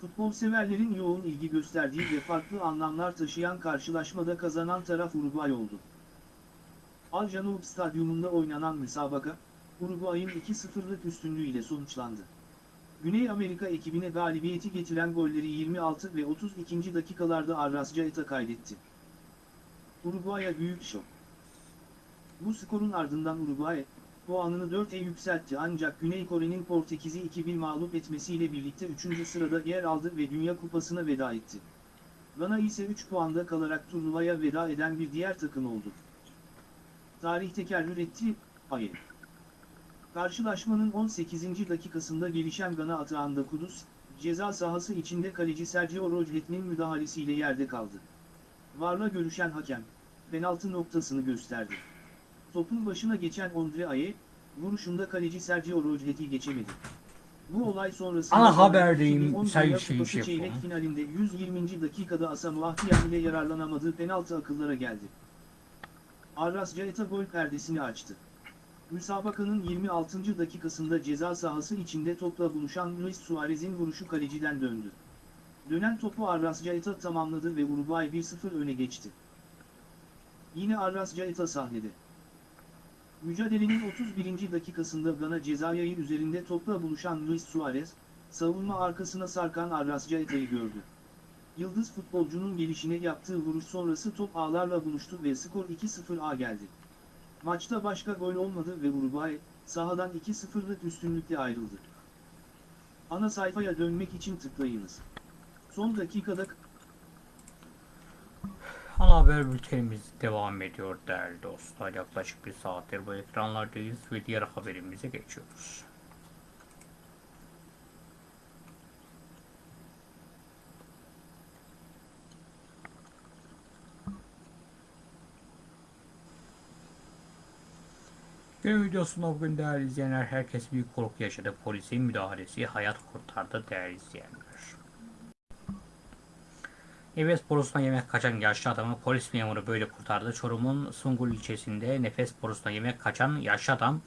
Futbol severlerin yoğun ilgi gösterdiği ve farklı anlamlar taşıyan karşılaşmada kazanan taraf Uruguay oldu. Al Janoub Stadyumunda oynanan müsabaka, Uruguay'ın 2-0'lık üstünlüğüyle sonuçlandı. Güney Amerika ekibine galibiyeti getiren golleri 26 ve 32. dakikalarda Arrascaeta kaydetti. Uruguay'a büyük şok. Bu skorun ardından Uruguay, puanını 4'e yükseltti ancak Güney Kore'nin Portekiz'i 2-1 mağlup etmesiyle birlikte 3. sırada yer aldı ve Dünya Kupası'na veda etti. Gana ise 3 puanda kalarak turnuvaya veda eden bir diğer takım oldu. Tarih tekerrür etti, hayır. Karşılaşmanın 18. dakikasında gelişen Gana atağında Kudüs, ceza sahası içinde kaleci Sergio Rojet'nin müdahalesiyle yerde kaldı. Varla görüşen hakem, penaltı noktasını gösterdi. Topun başına geçen Ondre Aye, vuruşunda kaleci Sergio Rojet'i geçemedi. Bu olay sonrasında Ana haberdeyim, 2010 sayın Dünya şey şey çeyrek yapalım. finalinde 120. dakikada Asamoah Gyan ile yararlanamadığı penaltı akıllara geldi. Arras Caeta gol perdesini açtı. Müsabakanın 26. dakikasında ceza sahası içinde topla buluşan Luis Suarez'in vuruşu kaleciden döndü. Dönen topu Arras Caeta tamamladı ve Uruguay 1-0 öne geçti. Yine Arras Caeta sahnede. Mücadelenin 31. dakikasında Gana cezayayı üzerinde topla buluşan Luis Suarez, savunma arkasına sarkan Arras Caeta'yı gördü. Yıldız futbolcunun gelişine yaptığı vuruş sonrası top ağlarla buluştu ve skor 2-0'a geldi. Maçta başka gol olmadı ve Uruguay, sahadan 2-0'lık üstünlükle ayrıldı. Ana sayfaya dönmek için tıklayınız. Son dakikada Ana haber bültenimiz devam ediyor değerli dostlar. Yaklaşık bir saattir bu ekranlardayız ve diğer haberimize geçiyoruz. Günün videosunda bugün değerli izleyenler herkes büyük korku yaşadı. Polisin müdahalesi hayat kurtardı değerli izleyenler. Nefes borusuna yemek kaçan yaşlı adamı polis memuru böyle kurtardı. Çorum'un Sungul ilçesinde nefes borusuna yemek kaçan yaşlı adam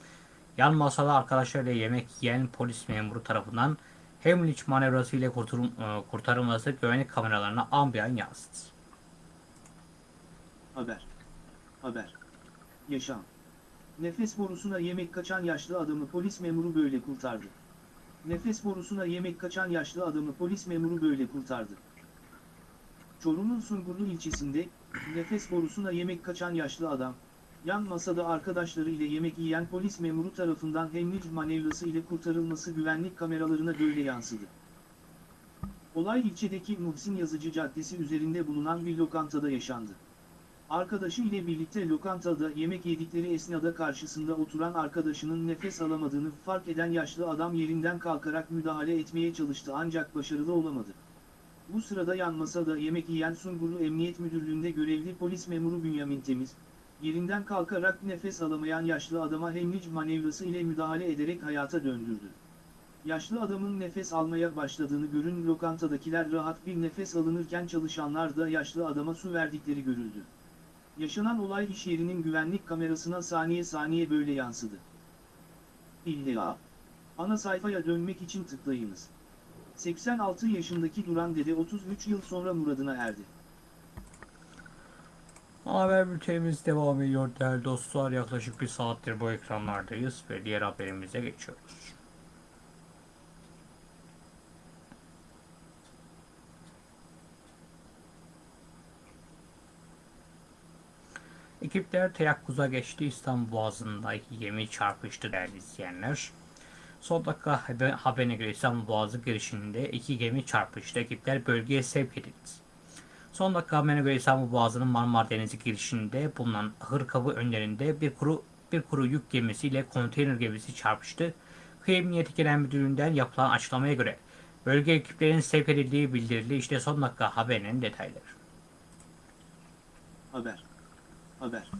yan masada arkadaşlarıyla yemek yiyen polis memuru tarafından Heimlich manevrası ile kurtarım, e, kurtarılması güvenlik kameralarına an bir an yansıdı. Haber. Haber. Yaşam. Nefes borusuna yemek kaçan yaşlı adamı polis memuru böyle kurtardı. Nefes borusuna yemek kaçan yaşlı adamı polis memuru böyle kurtardı. Çorum'un Sungurlu ilçesinde, nefes borusuna yemek kaçan yaşlı adam, yan masada arkadaşları ile yemek yiyen polis memuru tarafından Heimlich manevrası ile kurtarılması güvenlik kameralarına böyle yansıdı. Olay ilçedeki Muhsin Yazıcı Caddesi üzerinde bulunan bir lokantada yaşandı. Arkadaşı ile birlikte lokantada yemek yedikleri esnada karşısında oturan arkadaşının nefes alamadığını fark eden yaşlı adam yerinden kalkarak müdahale etmeye çalıştı ancak başarılı olamadı. Bu sırada yan masada yemek yiyen Sungurlu Emniyet Müdürlüğü'nde görevli polis memuru Bünyamin Temiz, yerinden kalkarak nefes alamayan yaşlı adama Heimlich manevrası ile müdahale ederek hayata döndürdü. Yaşlı adamın nefes almaya başladığını görün lokantadakiler rahat bir nefes alınırken çalışanlar da yaşlı adama su verdikleri görüldü. Yaşanan olay iş yerinin güvenlik kamerasına saniye saniye böyle yansıdı. İlla. Ana sayfaya dönmek için tıklayınız. 86 yaşındaki Duran Dede 33 yıl sonra muradına erdi. Haber bültenimiz devam ediyor değerli dostlar. Yaklaşık bir saattir bu ekranlardayız ve diğer haberimize geçiyoruz. Ekipler teyakkuza geçti. İstanbul Boğazı'ndaki gemi çarpıştı değerli izleyenler. Son dakika haber- haberine göre İstanbul Boğazı girişinde iki gemi çarpıştı. Ekipler bölgeye sevk edildi. Son dakika haberine göre İstanbul Boğazı'nın Marmara Denizi girişinde bulunan Hırkabı önlerinde bir kuru bir kuru yük gemisiyle konteyner gemisi çarpıştı. Kıyı Emniyeti Genel Müdürlüğü'nden yapılan açıklamaya göre bölge ekiplerinin sevk edildiği bildirildi. İşte son dakika haberinin detayları. Haber. Haber.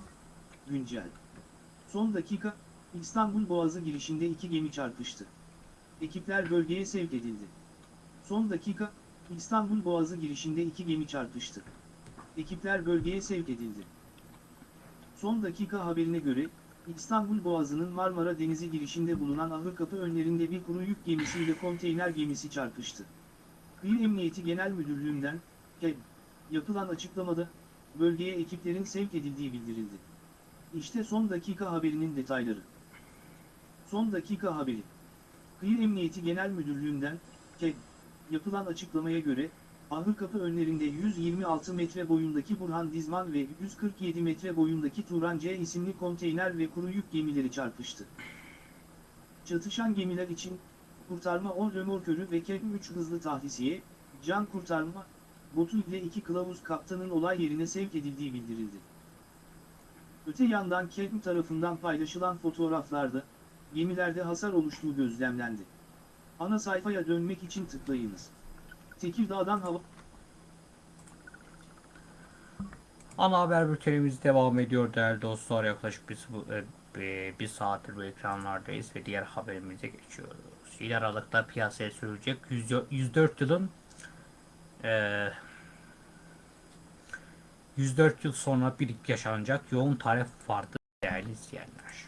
Güncel. Son dakika, İstanbul Boğazı girişinde iki gemi çarpıştı. Ekipler bölgeye sevk edildi. Son dakika, İstanbul Boğazı girişinde iki gemi çarpıştı. Ekipler bölgeye sevk edildi. Son dakika haberine göre, İstanbul Boğazı'nın Marmara Denizi girişinde bulunan Ahırkapı önlerinde bir kuru yük gemisi ile konteyner gemisi çarpıştı. Kıyı Emniyeti Genel Müdürlüğü'nden, KEB, yapılan açıklamada, bölgeye ekiplerin sevk edildiği bildirildi. İşte son dakika haberinin detayları. Son dakika haberi. Kıyı Emniyeti Genel Müdürlüğü'nden, KED, yapılan açıklamaya göre, Ahırkapı önlerinde 126 metre boyundaki Burhan Dizman ve 147 metre boyundaki Turan C isimli konteyner ve kuru yük gemileri çarpıştı. Çatışan gemiler için, kurtarma 10 römorkörü ve KED 3 hızlı tahlisiye, can kurtarma, botu ile iki kılavuz kaptanın olay yerine sevk edildiği bildirildi. Öte yandan KED tarafından paylaşılan fotoğraflarda, gemilerde hasar oluştuğu gözlemlendi. Ana sayfaya dönmek için tıklayınız. Tekirdağ'dan hava... Ana haber bültenimiz devam ediyor değerli dostlar. Yaklaşık bir, sıvı- e, bir, bir saattir bu ekranlardayız ve diğer haberimize geçiyoruz. İl Aralık'ta piyasaya sürülecek 100 104 yılın eee 104 yıl sonra bir yaşanacak yoğun tarih vardı değerli izleyenler.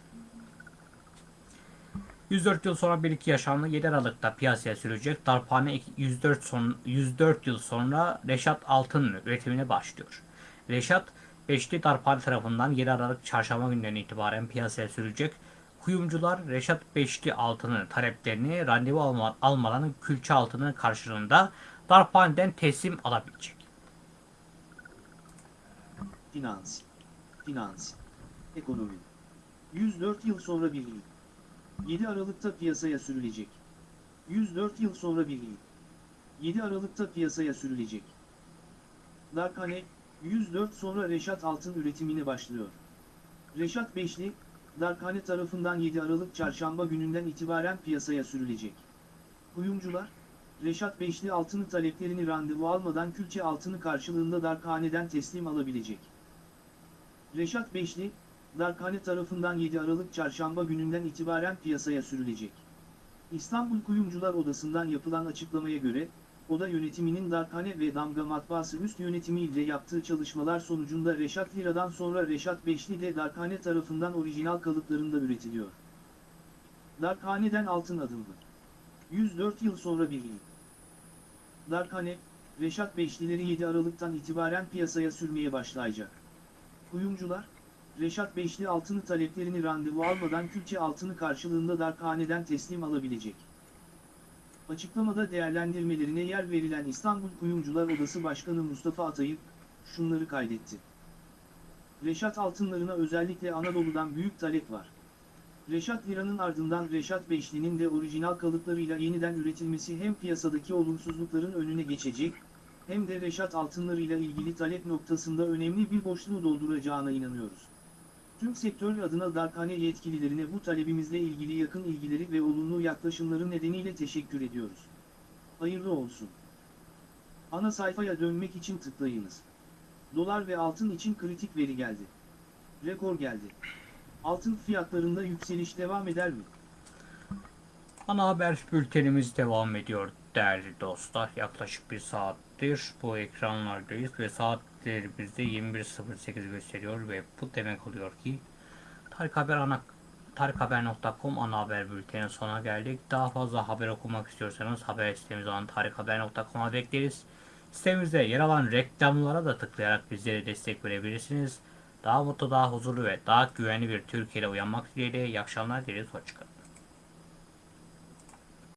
104 yıl sonra bir iki yaşandı 7 Aralık'ta piyasaya sürülecek darphane 104, son, 104 yıl sonra Reşat Altın üretimine başlıyor. Reşat Beşli Darphane tarafından 7 Aralık çarşamba günden itibaren piyasaya sürülecek. Kuyumcular Reşat Beşli altını taleplerini randevu alma, almadan külçe altını karşılığında darphaneden teslim alabilecek. Finans. Finans. Ekonomi. 104 yıl sonra birliği. 7 Aralık'ta piyasaya sürülecek. 104 yıl sonra birliği. 7 Aralık'ta piyasaya sürülecek. Darkhane, 104 sonra Reşat Altın üretimine başlıyor. Reşat Beşli, Darkhane tarafından 7 Aralık çarşamba gününden itibaren piyasaya sürülecek. Kuyumcular, Reşat Beşli altını taleplerini randevu almadan külçe altını karşılığında Darkhane'den teslim alabilecek. Reşat Beşli, Darkhane tarafından 7 Aralık çarşamba gününden itibaren piyasaya sürülecek. İstanbul Kuyumcular Odası'ndan yapılan açıklamaya göre, Oda yönetiminin Darkhane ve Damga Matbaası üst yönetimi ile yaptığı çalışmalar sonucunda Reşat Lira'dan sonra Reşat Beşli de Darkhane tarafından orijinal kalıplarında üretiliyor. Darkhane'den altın adımlı. 104 yıl sonra birliği. Darkhane, Reşat Beşlileri 7 Aralık'tan itibaren piyasaya sürmeye başlayacak. Kuyumcular, Reşat Beşli altını taleplerini randevu almadan külçe altını karşılığında Darkhane'den teslim alabilecek. Açıklamada değerlendirmelerine yer verilen İstanbul Kuyumcular Odası Başkanı Mustafa Atayıp, şunları kaydetti. Reşat altınlarına özellikle Anadolu'dan büyük talep var. Reşat Lira'nın ardından Reşat Beşli'nin de orijinal kalıplarıyla yeniden üretilmesi hem piyasadaki olumsuzlukların önüne geçecek, hem de Reşat altınlarıyla ilgili talep noktasında önemli bir boşluğu dolduracağına inanıyoruz. Tüm sektör adına Darkhane yetkililerine bu talebimizle ilgili yakın ilgileri ve olumlu yaklaşımları nedeniyle teşekkür ediyoruz. Hayırlı olsun. Ana sayfaya dönmek için tıklayınız. Dolar ve altın için kritik veri geldi. Rekor geldi. Altın fiyatlarında yükseliş devam eder mi? Ana haber bültenimiz devam ediyor değerli dostlar. Yaklaşık bir saattir bu ekranlardayız ve saatlerimizde 21.08 gösteriyor ve bu demek oluyor ki Tarık Haber ana tarikhaber.com ana haber bültenin sonuna geldik. Daha fazla haber okumak istiyorsanız haber sitemiz olan tarikhaber.com'a bekleriz. Sitemizde yer alan reklamlara da tıklayarak bizlere destek verebilirsiniz. Daha mutlu, daha huzurlu ve daha güvenli bir Türkiye'de uyanmak dileğiyle iyi akşamlar dileriz. Hoşçakalın.